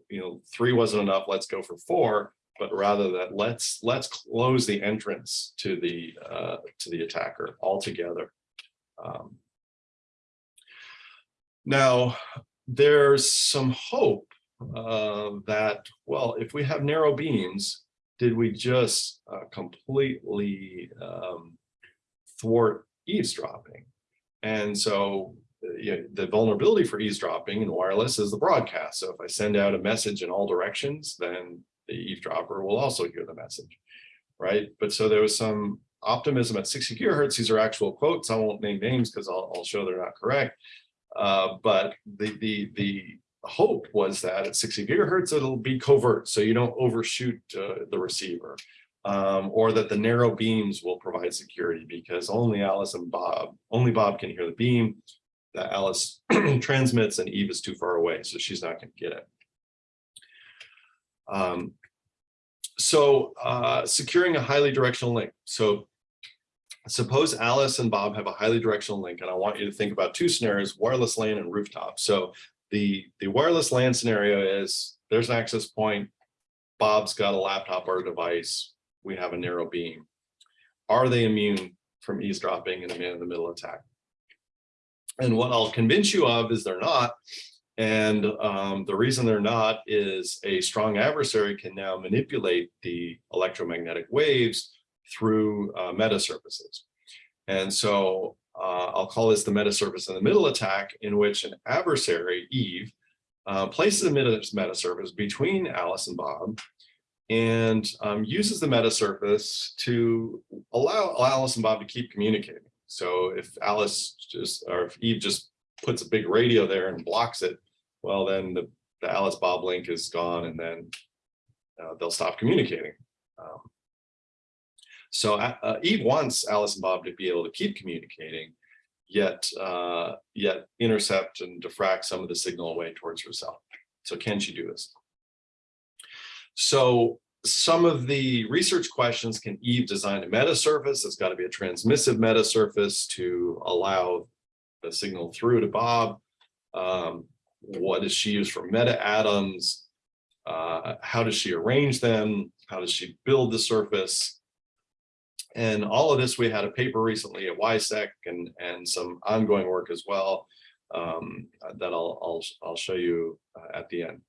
you know three wasn't enough. Let's go for four but rather that let's let's close the entrance to the uh, to the attacker altogether. Um, now, there's some hope uh, that well, if we have narrow beams, did we just uh, completely um, thwart eavesdropping? And so you know, the vulnerability for eavesdropping in wireless is the broadcast. So if I send out a message in all directions, then the eavesdropper will also hear the message, right? But so there was some optimism at 60 gigahertz. These are actual quotes. I won't name names because I'll, I'll, show they're not correct. Uh, but the the the hope was that at 60 gigahertz it'll be covert, so you don't overshoot uh, the receiver, um, or that the narrow beams will provide security because only Alice and Bob, only Bob can hear the beam that Alice transmits, and Eve is too far away, so she's not going to get it. Um, so uh, securing a highly directional link. So suppose Alice and Bob have a highly directional link, and I want you to think about two scenarios, wireless LAN and rooftop. So the, the wireless LAN scenario is there's an access point, Bob's got a laptop or a device, we have a narrow beam. Are they immune from eavesdropping and a man-in-the-middle attack? And what I'll convince you of is they're not, and um, the reason they're not is a strong adversary can now manipulate the electromagnetic waves through uh, meta surfaces. And so uh, I'll call this the meta surface in the middle attack in which an adversary, Eve, uh, places a meta, surface between Alice and Bob and um, uses the meta surface to allow Alice and Bob to keep communicating. So if Alice just, or if Eve just puts a big radio there and blocks it, well, then the, the Alice Bob link is gone and then uh, they'll stop communicating. Um, so uh, Eve wants Alice and Bob to be able to keep communicating, yet uh, yet intercept and diffract some of the signal away towards herself. So can she do this? So some of the research questions, can Eve design a meta surface? It's got to be a transmissive meta surface to allow the signal through to Bob. Um, what does she use for meta atoms? Uh, how does she arrange them? How does she build the surface? And all of this, we had a paper recently at WiSec and, and some ongoing work as well um, that I'll, I'll, I'll show you uh, at the end.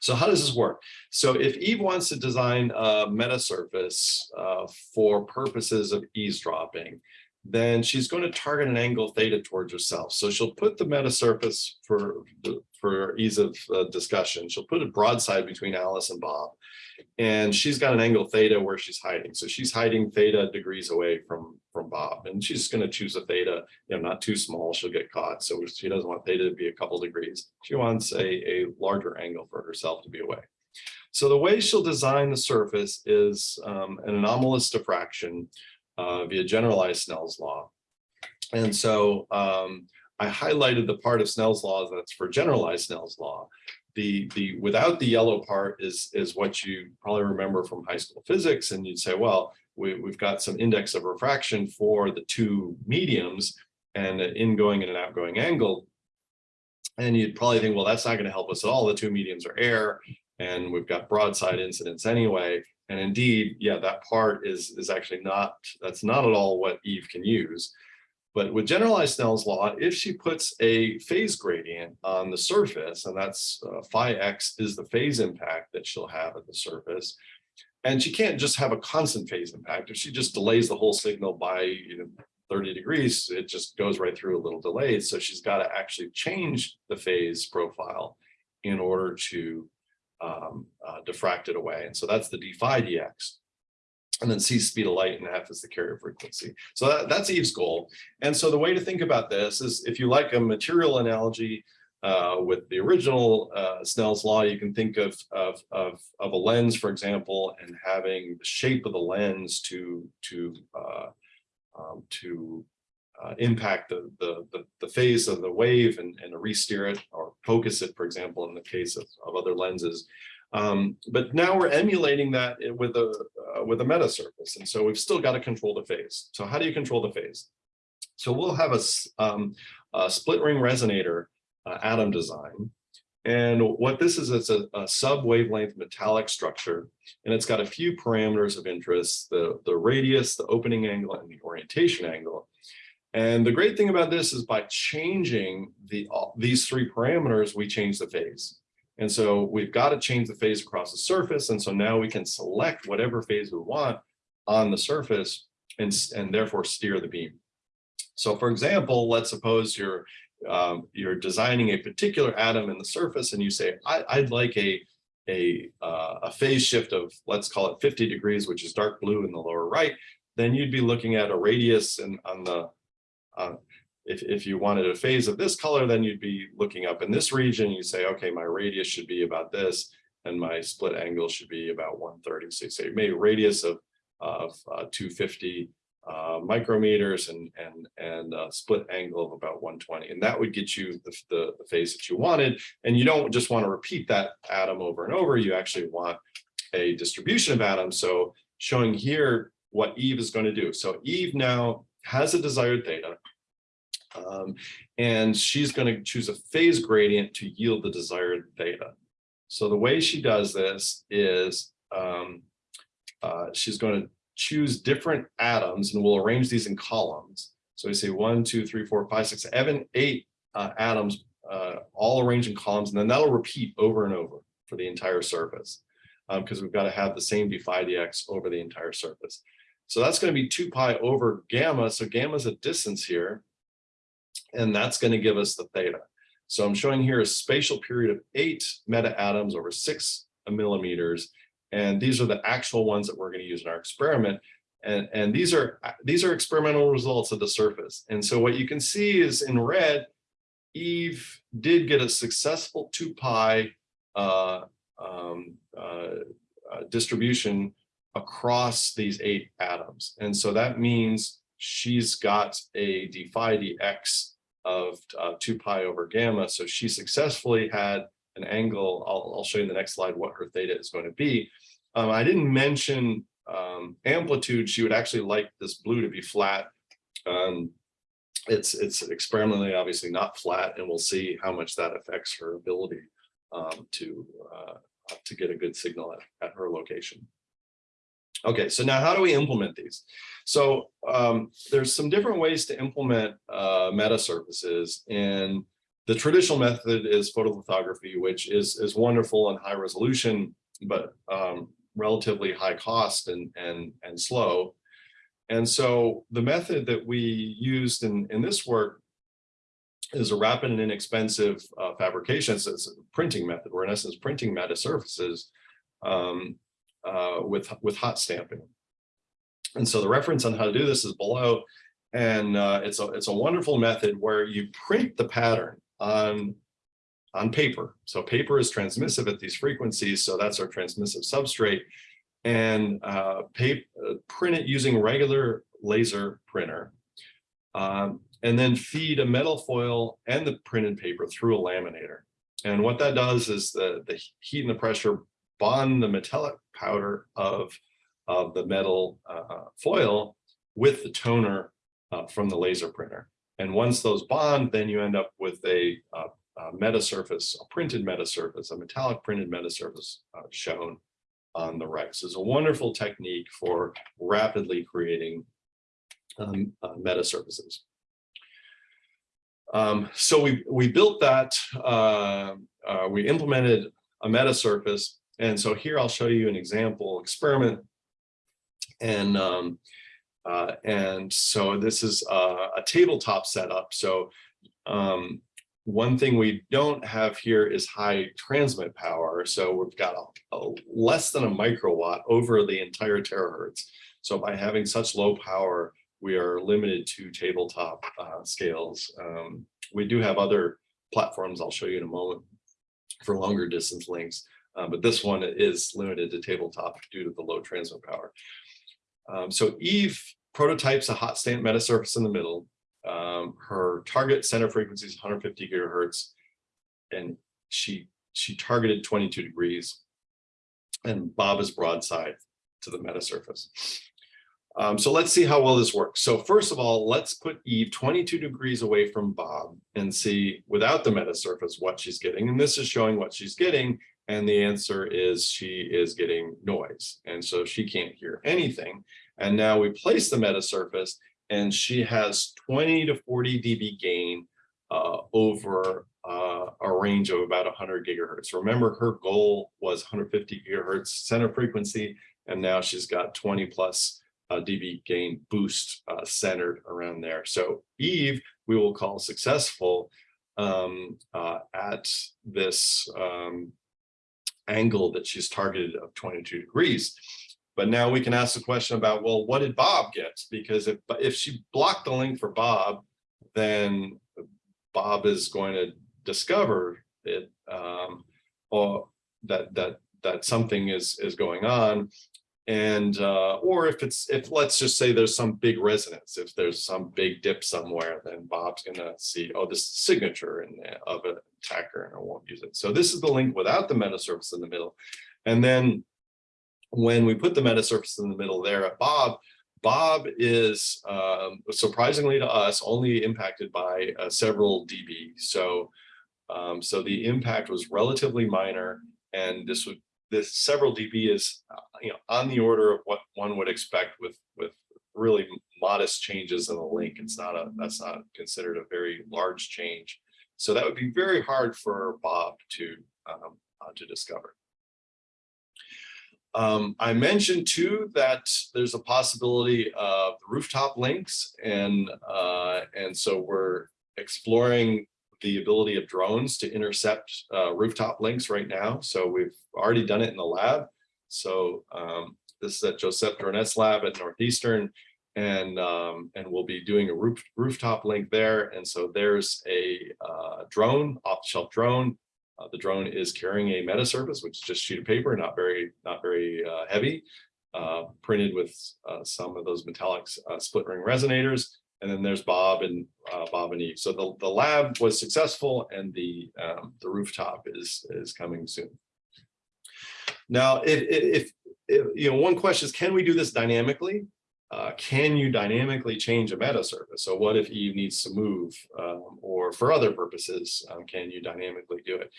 So how does this work? So if Eve wants to design a meta surface uh, for purposes of eavesdropping, then she's going to target an angle theta towards herself. So she'll put the meta surface for for ease of uh, discussion. She'll put a broadside between Alice and Bob. And she's got an angle theta where she's hiding. So she's hiding theta degrees away from, from Bob. And she's going to choose a theta, you know, not too small, she'll get caught. So she doesn't want theta to be a couple degrees. She wants a, a larger angle for herself to be away. So the way she'll design the surface is um, an anomalous diffraction uh, via generalized Snell's law. And so um, I highlighted the part of Snell's law that's for generalized Snell's law. The, the without the yellow part is, is what you probably remember from high school physics. And you'd say, well, we, we've got some index of refraction for the two mediums and an ingoing and an outgoing angle. And you'd probably think, well, that's not going to help us at all. The two mediums are air and we've got broadside incidence anyway. And indeed, yeah, that part is, is actually not, that's not at all what Eve can use. But with generalized Snell's law, if she puts a phase gradient on the surface, and that's uh, phi x is the phase impact that she'll have at the surface, and she can't just have a constant phase impact. If she just delays the whole signal by you know, 30 degrees, it just goes right through a little delayed. So she's got to actually change the phase profile in order to um, uh, diffract it away. And so that's the d phi dx and then c speed of light and f is the carrier frequency. So that, that's Eve's goal. And so the way to think about this is if you like a material analogy uh, with the original uh, Snell's law, you can think of, of, of, of, a lens, for example, and having the shape of the lens to, to, uh, um, to uh, impact the, the, the, the, phase of the wave and, and re-steer it or focus it, for example, in the case of, of other lenses. Um, but now we're emulating that with a uh, with a meta surface, and so we've still got to control the phase. So how do you control the phase? So we'll have a, um, a split ring resonator uh, atom design, and what this is, it's a, a sub wavelength metallic structure, and it's got a few parameters of interest: the the radius, the opening angle, and the orientation angle. And the great thing about this is by changing the these three parameters, we change the phase. And so we've got to change the phase across the surface. And so now we can select whatever phase we want on the surface and, and therefore steer the beam. So for example, let's suppose you're um, you're designing a particular atom in the surface and you say, I, would like a, a, uh, a phase shift of, let's call it 50 degrees, which is dark blue in the lower right, then you'd be looking at a radius and on the, uh, if, if you wanted a phase of this color, then you'd be looking up in this region. You say, okay, my radius should be about this, and my split angle should be about 130. So maybe radius of, of uh, 250 uh, micrometers and and and a split angle of about 120, and that would get you the, the, the phase that you wanted. And you don't just want to repeat that atom over and over. You actually want a distribution of atoms. So showing here what Eve is going to do. So Eve now has a desired theta um, and she's going to choose a phase gradient to yield the desired theta. So the way she does this is um, uh, she's going to choose different atoms and we'll arrange these in columns. So we say one, two, three, four, five, six, seven, eight uh, atoms uh, all arranged in columns, and then that'll repeat over and over for the entire surface because um, we've got to have the same d phi dx over the entire surface. So that's going to be 2 pi over gamma. So gamma is a distance here and that's going to give us the theta. So I'm showing here a spatial period of eight meta atoms over six millimeters. And these are the actual ones that we're going to use in our experiment. And, and these are these are experimental results of the surface. And so what you can see is in red, Eve did get a successful 2 pi uh, um, uh, uh, distribution across these eight atoms. And so that means she's got a d phi dx of uh, 2 pi over gamma. So she successfully had an angle. I'll, I'll show you in the next slide what her theta is going to be. Um, I didn't mention um, amplitude. She would actually like this blue to be flat. Um, it's it's experimentally obviously not flat, and we'll see how much that affects her ability um, to uh, to get a good signal at, at her location. Okay, so now how do we implement these? So um, there's some different ways to implement uh, meta surfaces and the traditional method is photolithography, which is is wonderful and high resolution, but um, relatively high cost and and and slow. And so the method that we used in in this work is a rapid and inexpensive uh, fabrication. So it's a printing method. We're in essence printing meta surfaces um, uh, with with hot stamping. And so the reference on how to do this is below. And uh, it's a it's a wonderful method where you print the pattern on on paper. So paper is transmissive at these frequencies. So that's our transmissive substrate and uh, uh, print it using regular laser printer. Um, and then feed a metal foil and the printed paper through a laminator. And what that does is the, the heat and the pressure bond the metallic powder of, of the metal uh, foil with the toner uh, from the laser printer. And once those bond, then you end up with a, uh, a meta surface, a printed meta surface, a metallic printed meta surface uh, shown on the right. It's a wonderful technique for rapidly creating um, uh, meta surfaces. Um, so we, we built that, we implemented a meta surface. And so here I'll show you an example experiment. And um, uh, and so this is a, a tabletop setup. So um, one thing we don't have here is high transmit power. So we've got a, a less than a microwatt over the entire terahertz. So by having such low power, we are limited to tabletop uh, scales. Um, we do have other platforms I'll show you in a moment for longer distance links, uh, but this one is limited to tabletop due to the low transmit power. Um, so Eve prototypes a hot stamp metasurface in the middle. Um, her target center frequency is 150 gigahertz, and she she targeted 22 degrees, and Bob is broadside to the metasurface. Um, so let's see how well this works. So first of all, let's put Eve 22 degrees away from Bob and see without the metasurface what she's getting. And this is showing what she's getting. And the answer is she is getting noise. And so she can't hear anything. And now we place the meta surface and she has 20 to 40 dB gain uh, over uh, a range of about 100 gigahertz. Remember, her goal was 150 gigahertz center frequency, and now she's got 20 plus uh, dB gain boost uh, centered around there. So Eve, we will call successful um, uh, at this um, angle that she's targeted of 22 degrees. But now we can ask the question about, well, what did Bob get? Because if, if she blocked the link for Bob, then Bob is going to discover it um, or that that that something is is going on and uh, or if it's if let's just say there's some big resonance if there's some big dip somewhere then Bob's gonna see oh this signature in, of an attacker and I won't use it so this is the link without the meta surface in the middle and then when we put the meta surface in the middle there at Bob, Bob is um, surprisingly to us only impacted by uh, several dB. So, um, so the impact was relatively minor, and this would this several dB is uh, you know on the order of what one would expect with with really modest changes in the link. It's not a that's not considered a very large change. So that would be very hard for Bob to um, uh, to discover. Um, I mentioned too that there's a possibility of rooftop links and uh, and so we're exploring the ability of drones to intercept uh, rooftop links right now. So we've already done it in the lab. So um, this is at Joseph Jornet's lab at Northeastern and um, and we'll be doing a roof, rooftop link there. And so there's a uh, drone, off-the-shelf drone uh, the drone is carrying a meta surface, which is just sheet of paper, not very, not very uh, heavy, uh, printed with uh, some of those metallic split ring resonators. And then there's Bob and uh, Bob and Eve. So the, the lab was successful and the, um, the rooftop is, is coming soon. Now, if, if, if, you know, one question is, can we do this dynamically? Uh, can you dynamically change a meta surface? So what if Eve needs to move um, or for other purposes, um, can you dynamically do it?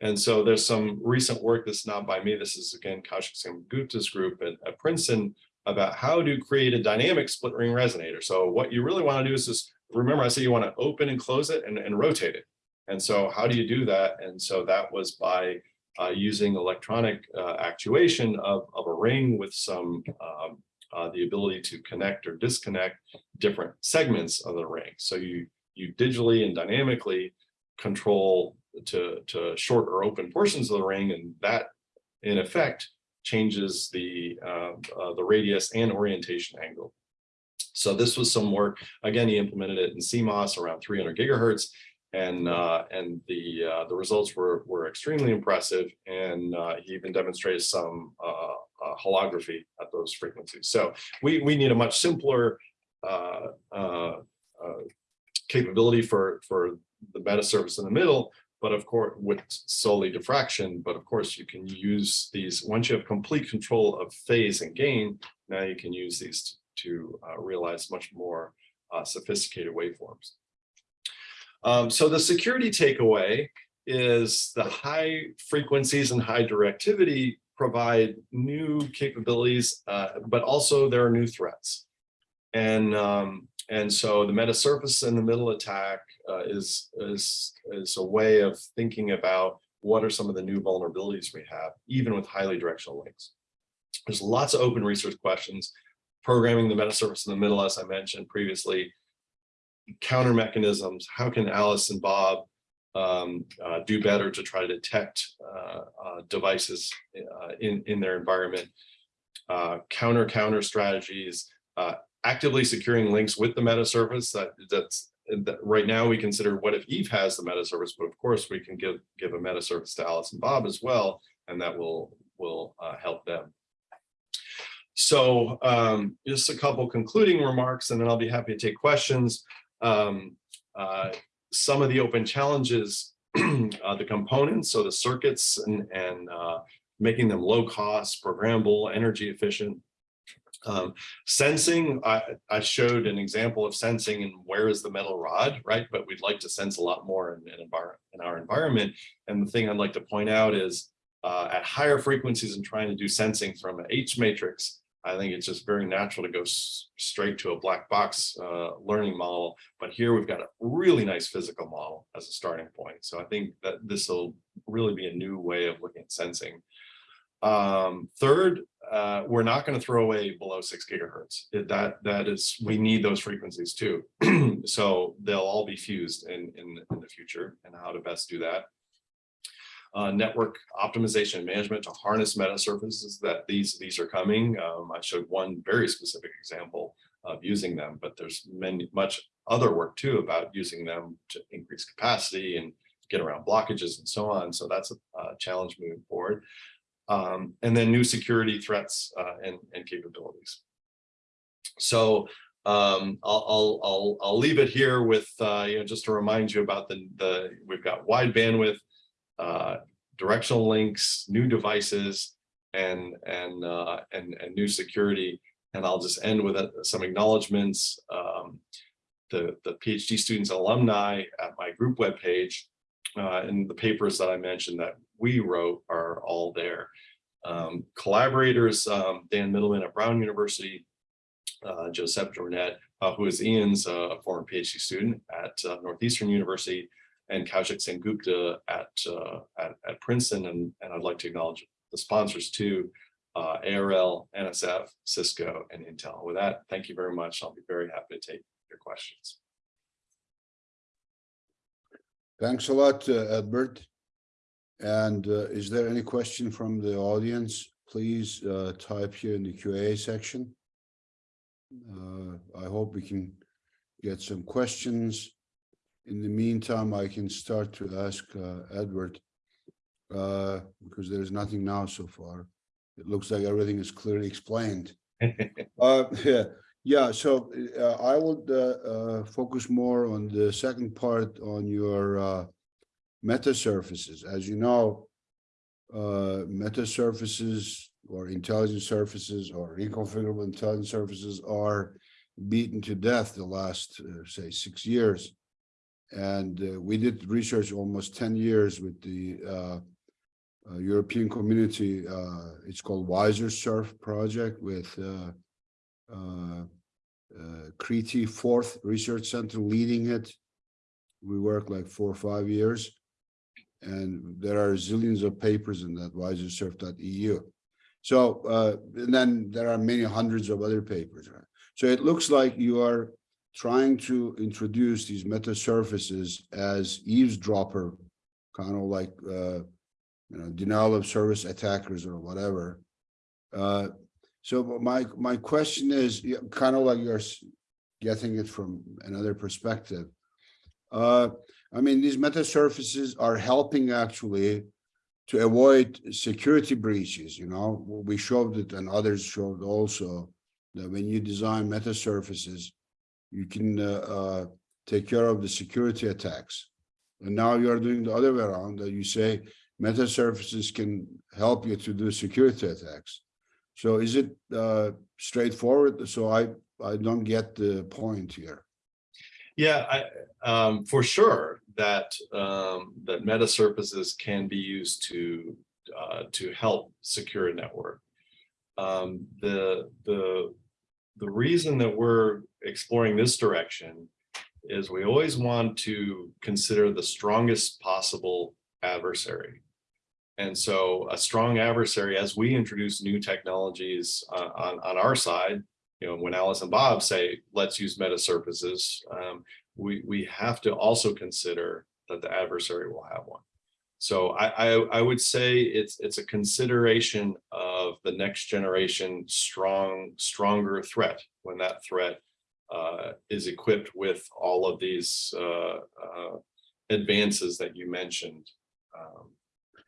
And so there's some recent work that's not by me. This is again Kaushik Gupta's group at, at Princeton about how to create a dynamic split ring resonator. So what you really want to do is just remember I say you want to open and close it and, and rotate it. And so how do you do that? And so that was by uh, using electronic uh, actuation of, of a ring with some um, uh, the ability to connect or disconnect different segments of the ring. So you you digitally and dynamically control to to short or open portions of the ring, and that in effect changes the uh, uh, the radius and orientation angle. So this was some work. Again, he implemented it in CMOS around 300 gigahertz, and uh, and the uh, the results were were extremely impressive. And uh, he even demonstrated some uh, uh, holography at those frequencies. So we we need a much simpler uh, uh, uh, capability for for the meta surface in the middle, but of course with solely diffraction. But of course you can use these once you have complete control of phase and gain. Now you can use these to uh, realize much more uh, sophisticated waveforms. Um, so the security takeaway is the high frequencies and high directivity provide new capabilities, uh, but also there are new threats. And um, and so the meta surface in the middle attack uh, is is is a way of thinking about what are some of the new vulnerabilities we have, even with highly directional links. There's lots of open research questions. Programming the meta surface in the middle, as I mentioned previously, counter mechanisms. How can Alice and Bob um, uh, do better to try to detect uh, uh, devices uh, in, in their environment? Uh, counter counter strategies, uh, actively securing links with the meta surface That, that's that right now we consider what if Eve has the meta surface, but of course we can give give a meta surface to Alice and Bob as well, and that will will help them. So um, just a couple concluding remarks, and then I'll be happy to take questions. Um, uh, some of the open challenges, uh, the components, so the circuits and, and uh, making them low cost, programmable, energy efficient. Um, sensing, I, I showed an example of sensing and where is the metal rod, right? But we'd like to sense a lot more in, in, in our environment. And the thing I'd like to point out is uh, at higher frequencies and trying to do sensing from an H matrix, I think it's just very natural to go straight to a black box uh, learning model. But here we've got a really nice physical model as a starting point. So I think that this will really be a new way of looking at sensing. Um, third, uh, we're not going to throw away below six gigahertz. That that is, we need those frequencies too. so they'll all be fused in, in in the future, and how to best do that uh, network optimization management to harness meta surfaces that these these are coming. Um, I showed one very specific example of using them, but there's many much other work too about using them to increase capacity and get around blockages and so on. So that's a, a challenge moving forward. Um, and then new security threats uh, and, and capabilities. So um, I'll, I'll, I'll, I'll leave it here with, uh, you know, just to remind you about the, the we've got wide bandwidth uh, directional links, new devices, and and uh, and and new security. And I'll just end with uh, some acknowledgements. Um, the the PhD students alumni at my group webpage uh, and the papers that I mentioned that we wrote are all there. Um, collaborators, um, Dan Mittleman at Brown University, uh, Joseph Jornet, uh, who is Ian's uh, former PhD student at uh, Northeastern University, and Kaushik Sengupta at, uh, at, at, Princeton. And, and I'd like to acknowledge the sponsors too, uh, ARL, NSF, Cisco, and Intel. With that, thank you very much. I'll be very happy to take your questions. Thanks a lot, uh, Edward. And uh, is there any question from the audience? Please uh, type here in the QA section. Uh, I hope we can get some questions in the meantime, I can start to ask uh, Edward, uh, because there's nothing now so far. It looks like everything is clearly explained. Uh, yeah, yeah, so uh, I would uh, uh, focus more on the second part on your uh, meta surfaces. As you know, uh, meta surfaces or intelligent surfaces or reconfigurable intelligent surfaces are beaten to death the last, uh, say, six years And we did research almost ten years with the European community. It's called VisorSurf Project with uh, uh, Crete FORTH Research Center leading it. We work like four or five years. And there are zillions of papers in that visorsurf.eu. So, uh, and then there are many hundreds of other papers, right? So it looks like you are trying to introduce these meta surfaces as eavesdropper, kind of like, uh, you know, denial of service attackers or whatever. Uh, so my, my question is, kind of like you're getting it from another perspective. Uh, I mean, these meta surfaces are helping actually to avoid security breaches, you know, we showed it and others showed also that when you design meta surfaces, you can uh, uh, take care of the security attacks. And now you are doing the other way around, that you say meta surfaces can help you to do security attacks. So is it uh, straightforward? So I, I don't get the point here. Yeah, I, um, for sure that, um, that meta surfaces can be used to, uh, to help secure a network. Um, the, the, the reason that we're exploring this direction is we always want to consider the strongest possible adversary. And so a strong adversary, as we introduce new technologies uh, on, on our side, you know, when Alice and Bob say, let's use meta surfaces, um, we, we have to also consider that the adversary will have one. So I, I, I would say it's, it's a consideration of the next generation strong, stronger threat when that threat uh, is equipped with all of these uh, uh, advances that you mentioned. Um,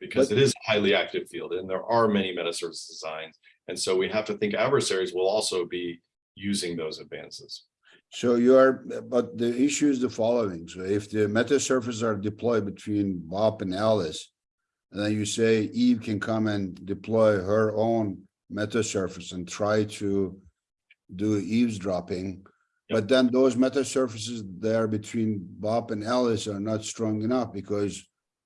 because But- it is a highly active field and there are many meta surface designs. And so we have to think adversaries will also be using those advances. So you are, but the issue is the following. So if the meta surfaces are deployed between Bob and Alice, and then you say Eve can come and deploy her own meta surface and try to do eavesdropping. But then those meta surfaces there between Bob and Alice are not strong enough because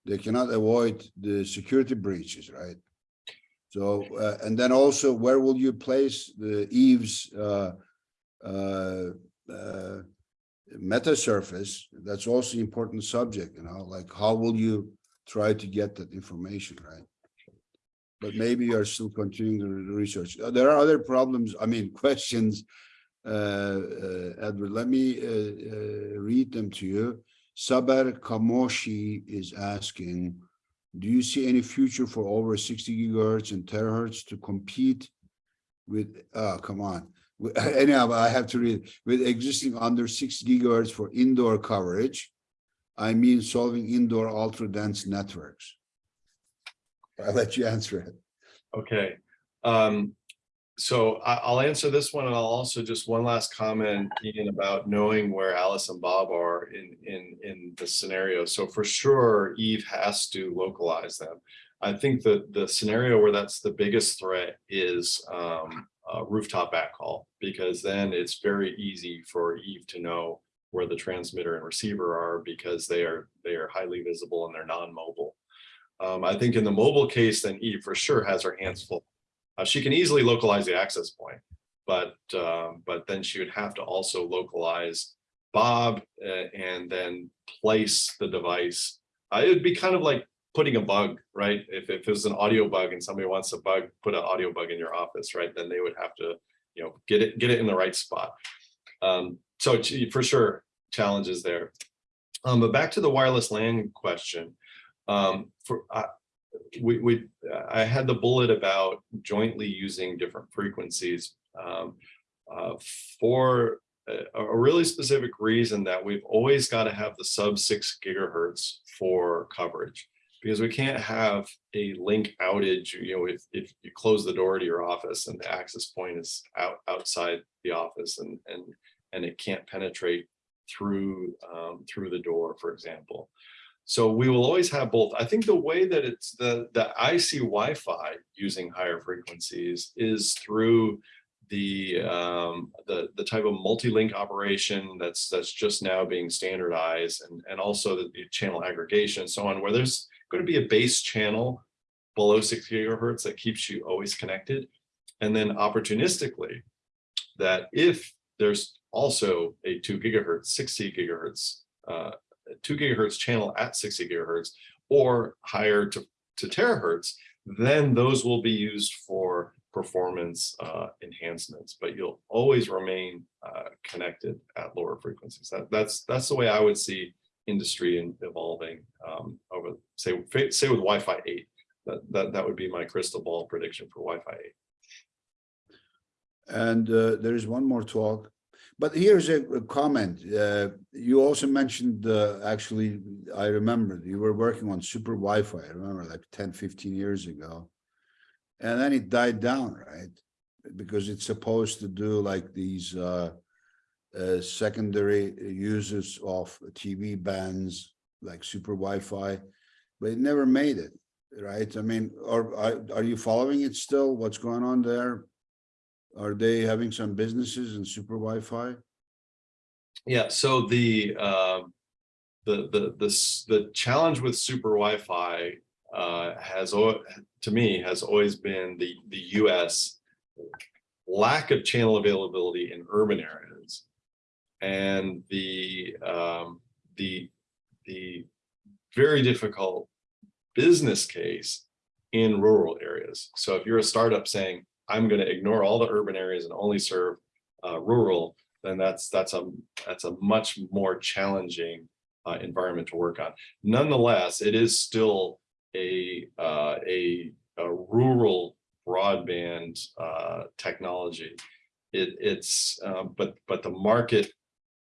they cannot avoid the security breaches, right? So, uh, and then also where will you place the Eve's, uh, uh, uh, meta surface, that's also important subject, you know, like how will you try to get that information, right? But maybe you're still continuing the research. Uh, There are other problems, I mean, questions. Uh, Edward, let me, read them to you. Saber Kamoshi is asking, do you see any future for over sixty gigahertz and terahertz to compete with, oh, come on. Anyhow, I have to read, with existing under six gigahertz for indoor coverage. I mean solving indoor ultra dense networks. I'll let you answer it. Okay, um, so I'll answer this one and I'll also just one last comment, Ian, about knowing where Alice and Bob are in, in, in the scenario. So for sure, Eve has to localize them. I think that the scenario where that's the biggest threat is, um, rooftop backhaul, because then it's very easy for Eve to know where the transmitter and receiver are because they are, they are highly visible and they're non-mobile. Um, I think in the mobile case, then Eve for sure has her hands full. Uh, she can easily localize the access point, but, um, but then she would have to also localize Bob uh, and then place the device. Uh, it would be kind of like putting a bug, right? If, if it was an audio bug and somebody wants to bug, put an audio bug in your office, right? Then they would have to, you know, get it, get it in the right spot. Um, so for sure, challenges there. Um, but back to the wireless LAN question. Um, for, uh, we, we, I had the bullet about jointly using different frequencies. Um, uh, for a, a really specific reason that we've always got to have the sub six gigahertz for coverage. Because we can't have a link outage, you know, if, if you close the door to your office and the access point is out outside the office and, and, and it can't penetrate through, um, through the door, for example. So we will always have both. I think the way that it's the, the I see Wi-Fi using higher frequencies is through the um, the the type of multi-link operation that's that's just now being standardized, and and also the, the channel aggregation and so on, where there's going to be a base channel below six gigahertz that keeps you always connected, and then opportunistically, that if there's also a two gigahertz, 60 gigahertz, uh, two gigahertz channel at 60 gigahertz or higher to, to terahertz, then those will be used for performance uh, enhancements, but you'll always remain uh, connected at lower frequencies. That, that's that's the way I would see industry in, evolving um, over, say, say with Wi-Fi 8. That, that, that would be my crystal ball prediction for Wi-Fi 8. And uh, there is one more talk, but here's a a comment. Uh, You also mentioned, uh, actually, I remember you were working on super Wi-Fi, I remember like 10, 15 years ago. And then it died down, right? Because it's supposed to do like these uh, uh, secondary uses of TV bands, like super Wi-Fi, but it never made it, right? I mean, are, are are you following it still? What's going on there? Are they having some businesses in super Wi-Fi? Yeah, so the um the the the the challenge with super Wi-Fi uh has to me has always been the the US lack of channel availability in urban areas and the um the the very difficult business case in rural areas. So if you're a startup saying, I'm going to ignore all the urban areas and only serve uh, rural, then that's that's a that's a much more challenging uh, environment to work on. Nonetheless, it is still a uh, a, a rural broadband uh, technology. It, it's um, but but the market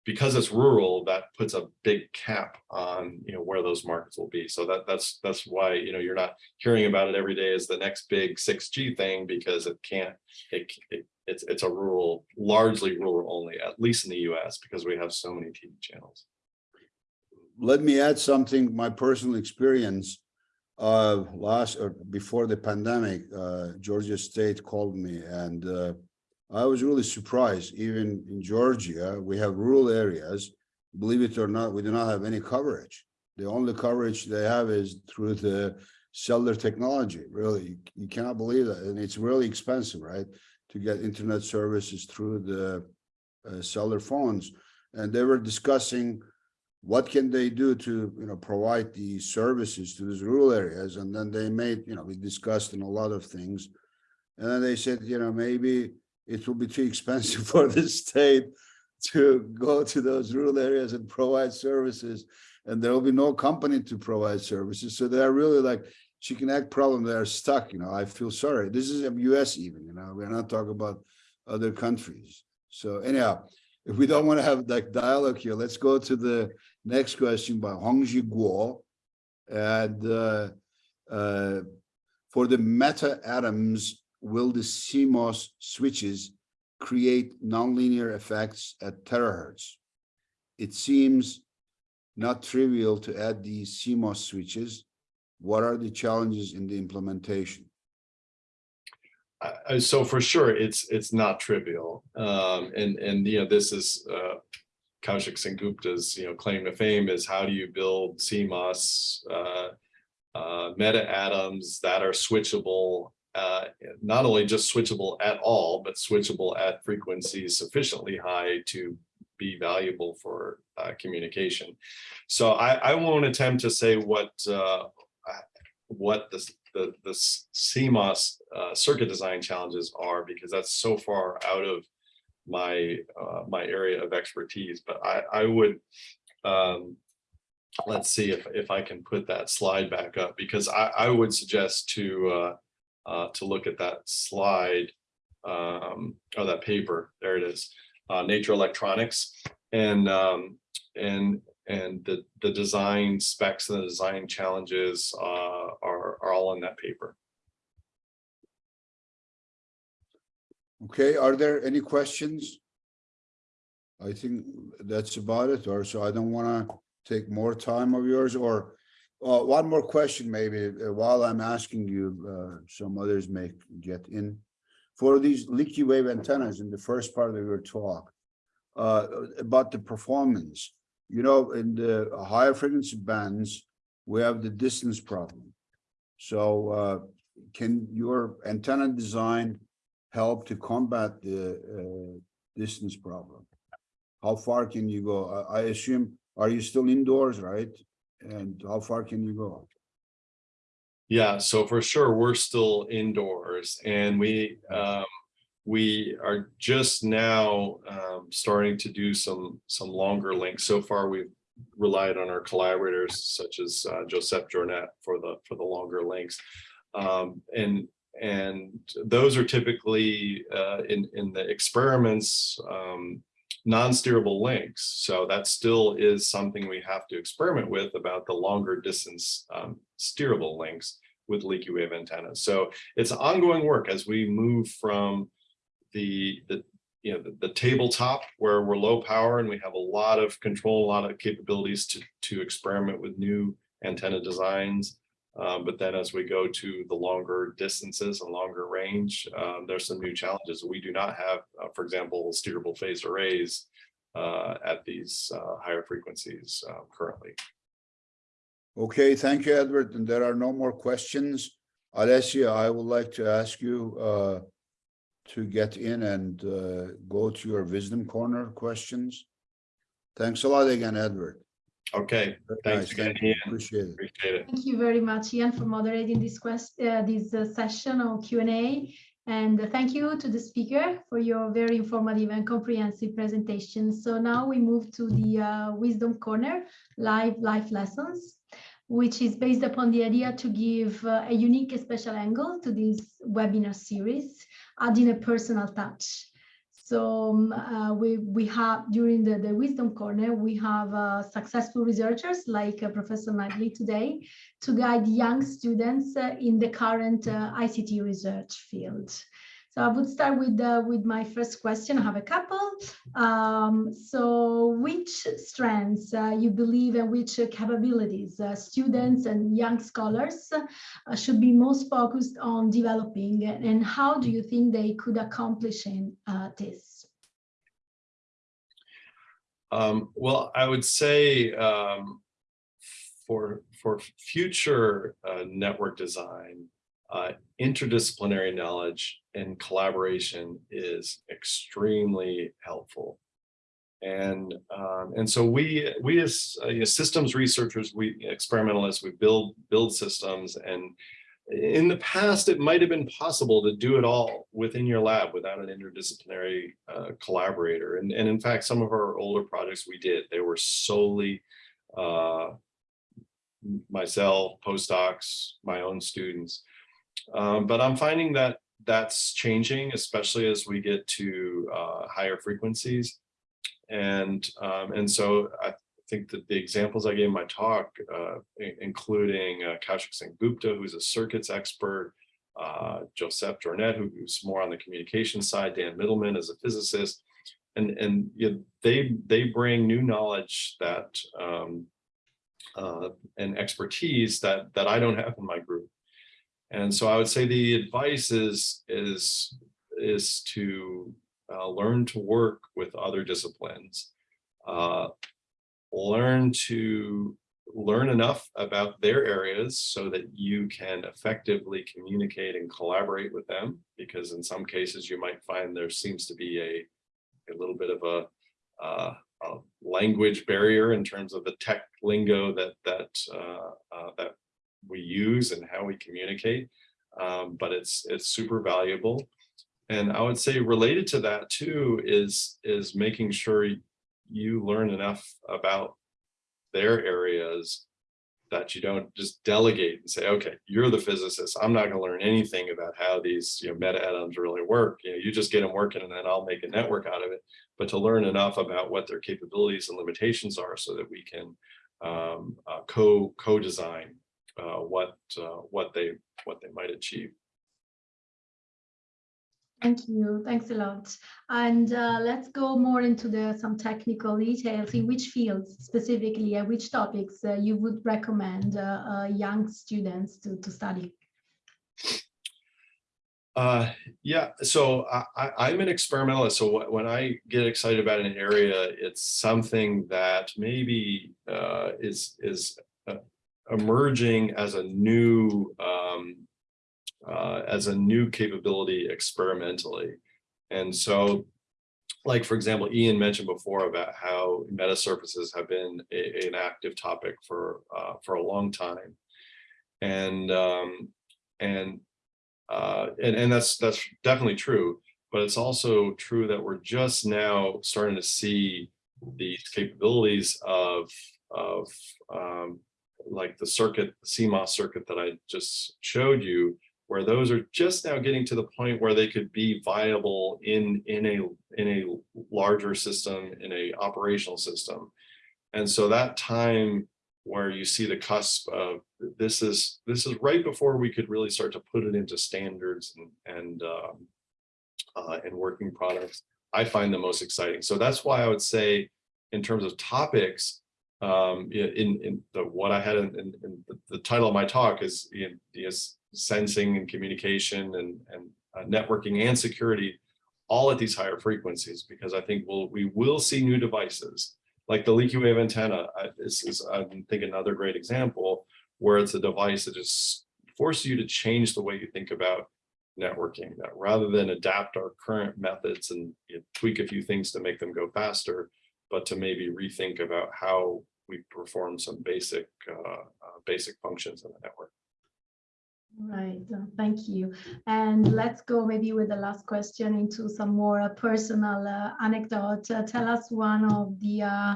because it's rural that puts a big cap on you know where those markets will be. So that that's that's why you know you're not hearing about it every day as the next big 6G thing because it can't it, it it's it's a rural largely rural only at least in the US because we have so many TV channels. Let me add something, my personal experience. Uh, last or before the pandemic, uh, Georgia State called me and uh, I was really surprised, even in Georgia, we have rural areas. Believe it or not, we do not have any coverage. The only coverage they have is through the cellular technology, really. You- cannot believe that, and it's really expensive, right? To get internet services through the uh, cellular phones. And they were discussing what can they do to, you know, provide these services to these rural areas? And then they made, you know, we discussed in a lot of things. And then they said, you know, maybe it will be too expensive for the state to go to those rural areas and provide services. And there will be no company to provide services. So they're really like chicken egg problem. They're stuck, you know, I feel sorry. This is a US even, you know, we're not talking about other countries. So anyhow, if we don't want to have like dialogue here, let's go to the next question by Hongji Guo. And uh, uh, for the meta atoms, will the CMOS switches create nonlinear effects at terahertz? It seems not trivial to add these CMOS switches. What are the challenges in the implementation? Uh, uh, so for sure, it's it's not trivial. Um, and and you know this is uh, Kaushik Sengupta's you know claim to fame is how do you build CMOS uh, uh, meta atoms that are switchable, uh, not only just switchable at all, but switchable at frequencies sufficiently high to be valuable for uh, communication. So I, I won't attempt to say what uh, what the the the CMOS uh, circuit design challenges are because that's so far out of my uh, my area of expertise. But I I would um, let's see if if I can put that slide back up because I I would suggest to uh, to look at that slide um, or that paper. There it is, uh, Nature Electronics, and um, and and the the design specs and the design challenges uh, are are all in that paper. Okay, are there any questions? I think that's about it, or so I don't want to take more time of yours, or uh, one more question maybe, uh, while I'm asking you, uh, some others may get in. for these leaky wave antennas in the first part of your talk, uh, about the performance, you know, in the higher frequency bands, we have the distance problem. So, can your antenna design help to combat the, distance problem? How far can you go? I assume, are you still indoors, right? And how far can you go? Yeah, so for sure, we're still indoors and we, um, we are just now, um, starting to do some, some longer links. So far, we've relied on our collaborators such as, uh, Joseph Jornet for the, for the longer links. Um, and, and those are typically, uh, in, in the experiments, um, non-steerable links. So that still is something we have to experiment with about the longer distance um, steerable links with leaky wave antennas. So it's ongoing work as we move from the, the you know, the, the tabletop where we're low power and we have a lot of control, a lot of capabilities to, to experiment with new antenna designs. Um, but then as we go to the longer distances and longer range, um, there's some new challenges. We do not have, uh, for example, steerable phase arrays uh, at these uh, higher frequencies uh, currently. Okay, thank you, Edward. And there are no more questions. Alessia, I would like to ask you uh, to get in and uh, go to your wisdom corner questions. Thanks a lot again, Edward. Okay, Thanks nice. again, Thank you. Ian. Appreciate it. appreciate it. Thank you very much, Ian, for moderating this quest, uh, this uh, session on Q&A. And uh, thank you to the speaker for your very informative and comprehensive presentation. So now we move to the uh, Wisdom Corner, live life lessons, which is based upon the idea to give uh, a unique and special angle to this webinar series, adding a personal touch. So um, uh, we, we have, during the, the Wisdom Corner, we have uh, successful researchers like uh, Professor Knightly today to guide young students uh, in the current uh, ICT research field. So I would start with, uh, with my first question. I have a couple. Um, so which strengths uh, you believe and which uh, capabilities students and young scholars uh, should be most focused on developing and how do you think they could accomplish in, uh, this? Um, well, I would say um, for for future uh, network design, uh, interdisciplinary knowledge and collaboration is extremely helpful. And um, and so we we as uh, you know, systems researchers, we experimentalists, we build build systems and in the past, it might have been possible to do it all within your lab without an interdisciplinary uh, collaborator. And, and in fact, some of our older projects we did, they were solely uh, myself, postdocs, my own students. Um, but I'm finding that that's changing, especially as we get to uh, higher frequencies. And, um, and so I think that the examples I gave in my talk, uh, including uh, Kaushik Sengupta, who's a circuits expert, uh, Joseph Jornet, who's more on the communication side, Dan Mittleman is a physicist, and and you know, they they bring new knowledge that um, uh, and expertise that that I don't have in my group. And so I would say the advice is is is to uh, learn to work with other disciplines. Uh, learn to learn enough about their areas so that you can effectively communicate and collaborate with them because in some cases you might find there seems to be a a little bit of a, uh, a language barrier in terms of the tech lingo that that uh, uh, that we use and how we communicate um, but it's it's super valuable and I would say related to that too is is making sure you learn enough about their areas that you don't just delegate and say, okay, you're the physicist. I'm not going to learn anything about how these you know, meta atoms really work. You know, you just get them working and then I'll make a network out of it. But to learn enough about what their capabilities and limitations are so that we can um, uh, co co-design uh, what uh, what they what they might achieve. Thank you. Thanks a lot. And uh, let's go more into the some technical details in which fields specifically and which topics uh, you would recommend uh, uh young students to, to study. Uh, yeah, so I, I, I'm an experimentalist. So wh- when I get excited about an area, it's something that maybe uh, is is uh, emerging as a new um, uh, as a new capability experimentally. And so, like for example, Ian mentioned before about how meta surfaces have been a, an active topic for uh, for a long time, and um, and uh, and, and that's that's definitely true, but it's also true that we're just now starting to see these capabilities of of um, like the circuit, CMOS circuit that I just showed you, where those are just now getting to the point where they could be viable in in a in a larger system, in a operational system. And so that time where you see the cusp of this is this is right before we could really start to put it into standards and and um, uh, and working products. I find the most exciting. So that's why I would say, in terms of topics, um, in in the what I had in, in, the, the, title of my talk is is sensing and communication and and uh, networking and security, all at these higher frequencies. Because I think we'll we will see new devices like the leaky wave antenna This is I think another great example where it's a device that just forces you to change the way you think about networking that rather than adapt our current methods and you know, tweak a few things to make them go faster, but to maybe rethink about how we perform some basic uh, uh, basic functions in the network. Right, uh, thank you. And let's go maybe with the last question into some more uh, personal uh, anecdote. Uh, tell us one of the uh,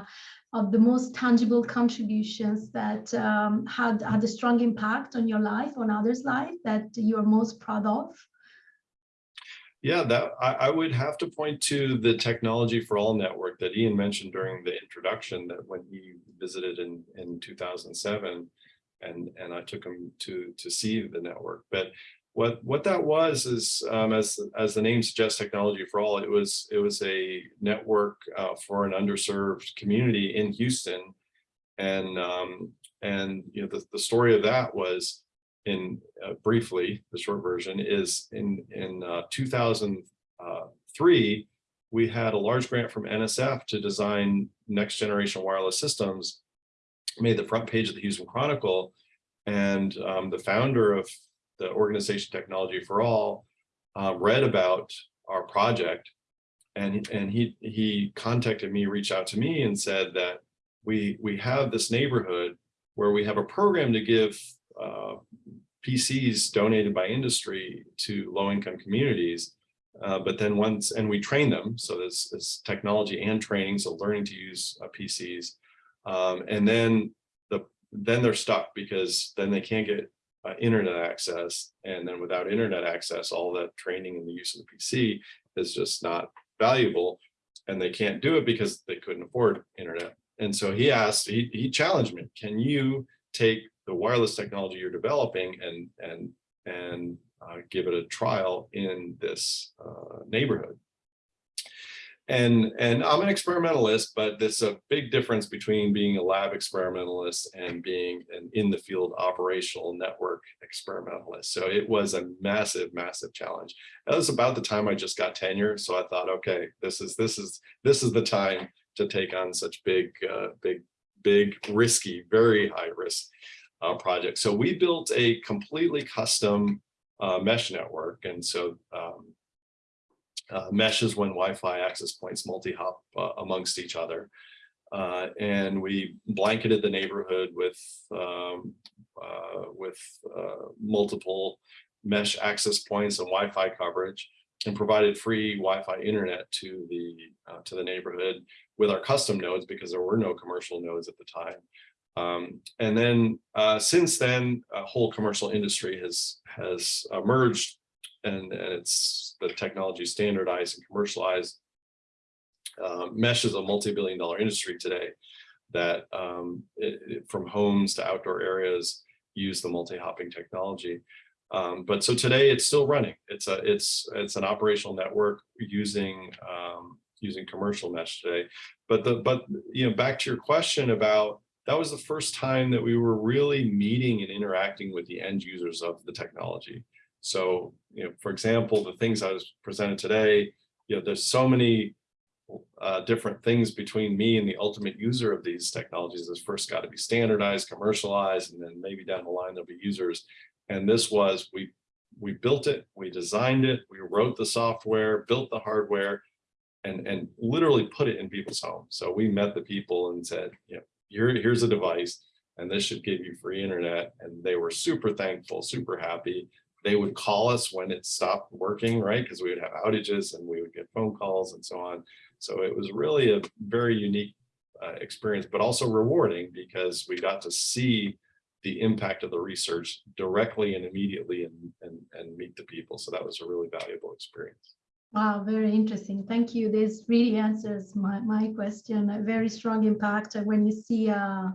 of the most tangible contributions that um, had had a strong impact on your life, on others' life, that you're most proud of. Yeah, that I, I, would have to point to the technology for all network that Ian mentioned during the introduction that when he visited in in 2007 and and I took him to to see the network. But what what that was is um, as as the name suggests, technology for all. It was it was a network uh, for an underserved community in Houston, and um, and you know the the story of that was in uh, briefly the short version is in in uh, 2003 we had a large grant from NSF to design next generation wireless systems made the front page of the Houston Chronicle. And um, the founder of the organization Technology for All uh, read about our project and, and he, he contacted me, reached out to me and said that we, we have this neighborhood where we have a program to give uh, PCs donated by industry to low-income communities. Uh, but then once, and we train them, so there's, there's technology and training, so learning to use uh, PCs. Um, and then the then they're stuck because then they can't get uh, internet access. And then without internet access, all that training and the use of the PC is just not valuable. And they can't do it because they couldn't afford internet. And so he asked, he, he challenged me, can you take the wireless technology you're developing and, and, and uh, give it a trial in this uh, neighborhood? and and I'm an experimentalist, but there's a big difference between being a lab experimentalist and being an in the field operational network experimentalist. So it was a massive, massive challenge. That was about the time I just got tenure, so I thought, okay, this is this is this is the time to take on such big, uh, big, big, risky, very high risk uh, project. So we built a completely custom uh, mesh network, and so um, uh, meshes when Wi-Fi access points multi-hop uh, amongst each other. Uh, and we blanketed the neighborhood with um, uh, with multiple mesh access points and Wi-Fi coverage and provided free Wi-Fi internet to the to the neighborhood with our custom nodes because there were no commercial nodes at the time. Um, and then since then, a whole commercial industry has has emerged and, and it's the technology standardized and commercialized. Uh, mesh is a multi-billion dollar industry today that um, it, it, from homes to outdoor areas use the multi-hopping technology. Um, but so today it's still running. It's a it's it's an operational network using um, using commercial mesh today. But the but you know back to your question about that was the first time that we were really meeting and interacting with the end users of the technology. So, you know, for example, the things I was presented today, you know, there's so many uh, different things between me and the ultimate user of these technologies. This first got to be standardized, commercialized, and then maybe down the line there'll be users. And this was, we, we built it, we designed it, we wrote the software, built the hardware, and, and literally put it in people's homes. So we met the people and said, you know, here, here's a device, and this should give you free internet. And they were super thankful, super happy. They would call us when it stopped working, right? Because we would have outages and we would get phone calls and so on. So it was really a very unique uh, experience, but also rewarding because we got to see the impact of the research directly and immediately and, and, and meet the people. So that was a really valuable experience. Wow, very interesting. Thank you. This really answers my, my question. A very strong impact uh, when you see uh,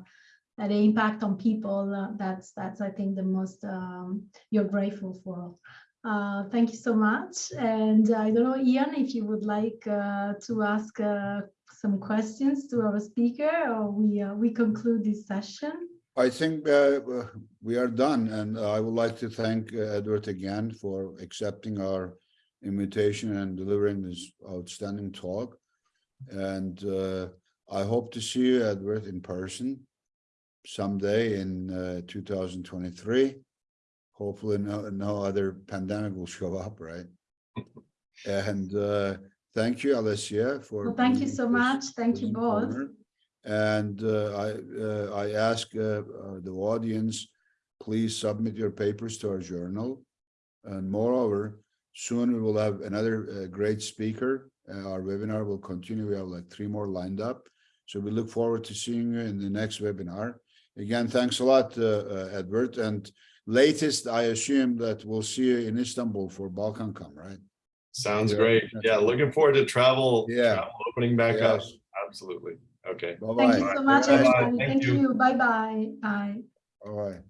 the impact on people. Uh, that's that's I think the most um, you're grateful for. Uh, thank you so much. And I don't know, Ian, if you would like uh, to ask uh, some questions to our speaker, or we we conclude this session. I think uh, we are done, and I would like to thank Edward again for accepting our invitation and delivering this outstanding talk. And uh, I hope to see you, Edward, in person someday in uh, 2023. Hopefully, no, no other pandemic will show up, right? And uh, thank you, Alessia, for. Well, thank you so much. Thank you both. informer. And uh, I, uh, I ask uh, uh, the audience, please submit your papers to our journal. And moreover, soon we will have another uh, great speaker. Uh, Our webinar will continue. We have like three more lined up. So we look forward to seeing you in the next webinar. Again, thanks a lot, uh, uh, Edward. And latest, I assume that we'll see you in Istanbul for BalkanCom, right? Sounds Yeah. great. Yeah, looking forward to travel, Yeah. travel opening back up. Absolutely. Okay. Thank Bye-bye. you so much, Bye-bye. everybody. Thank Thank you. you. Bye bye. Bye. All right.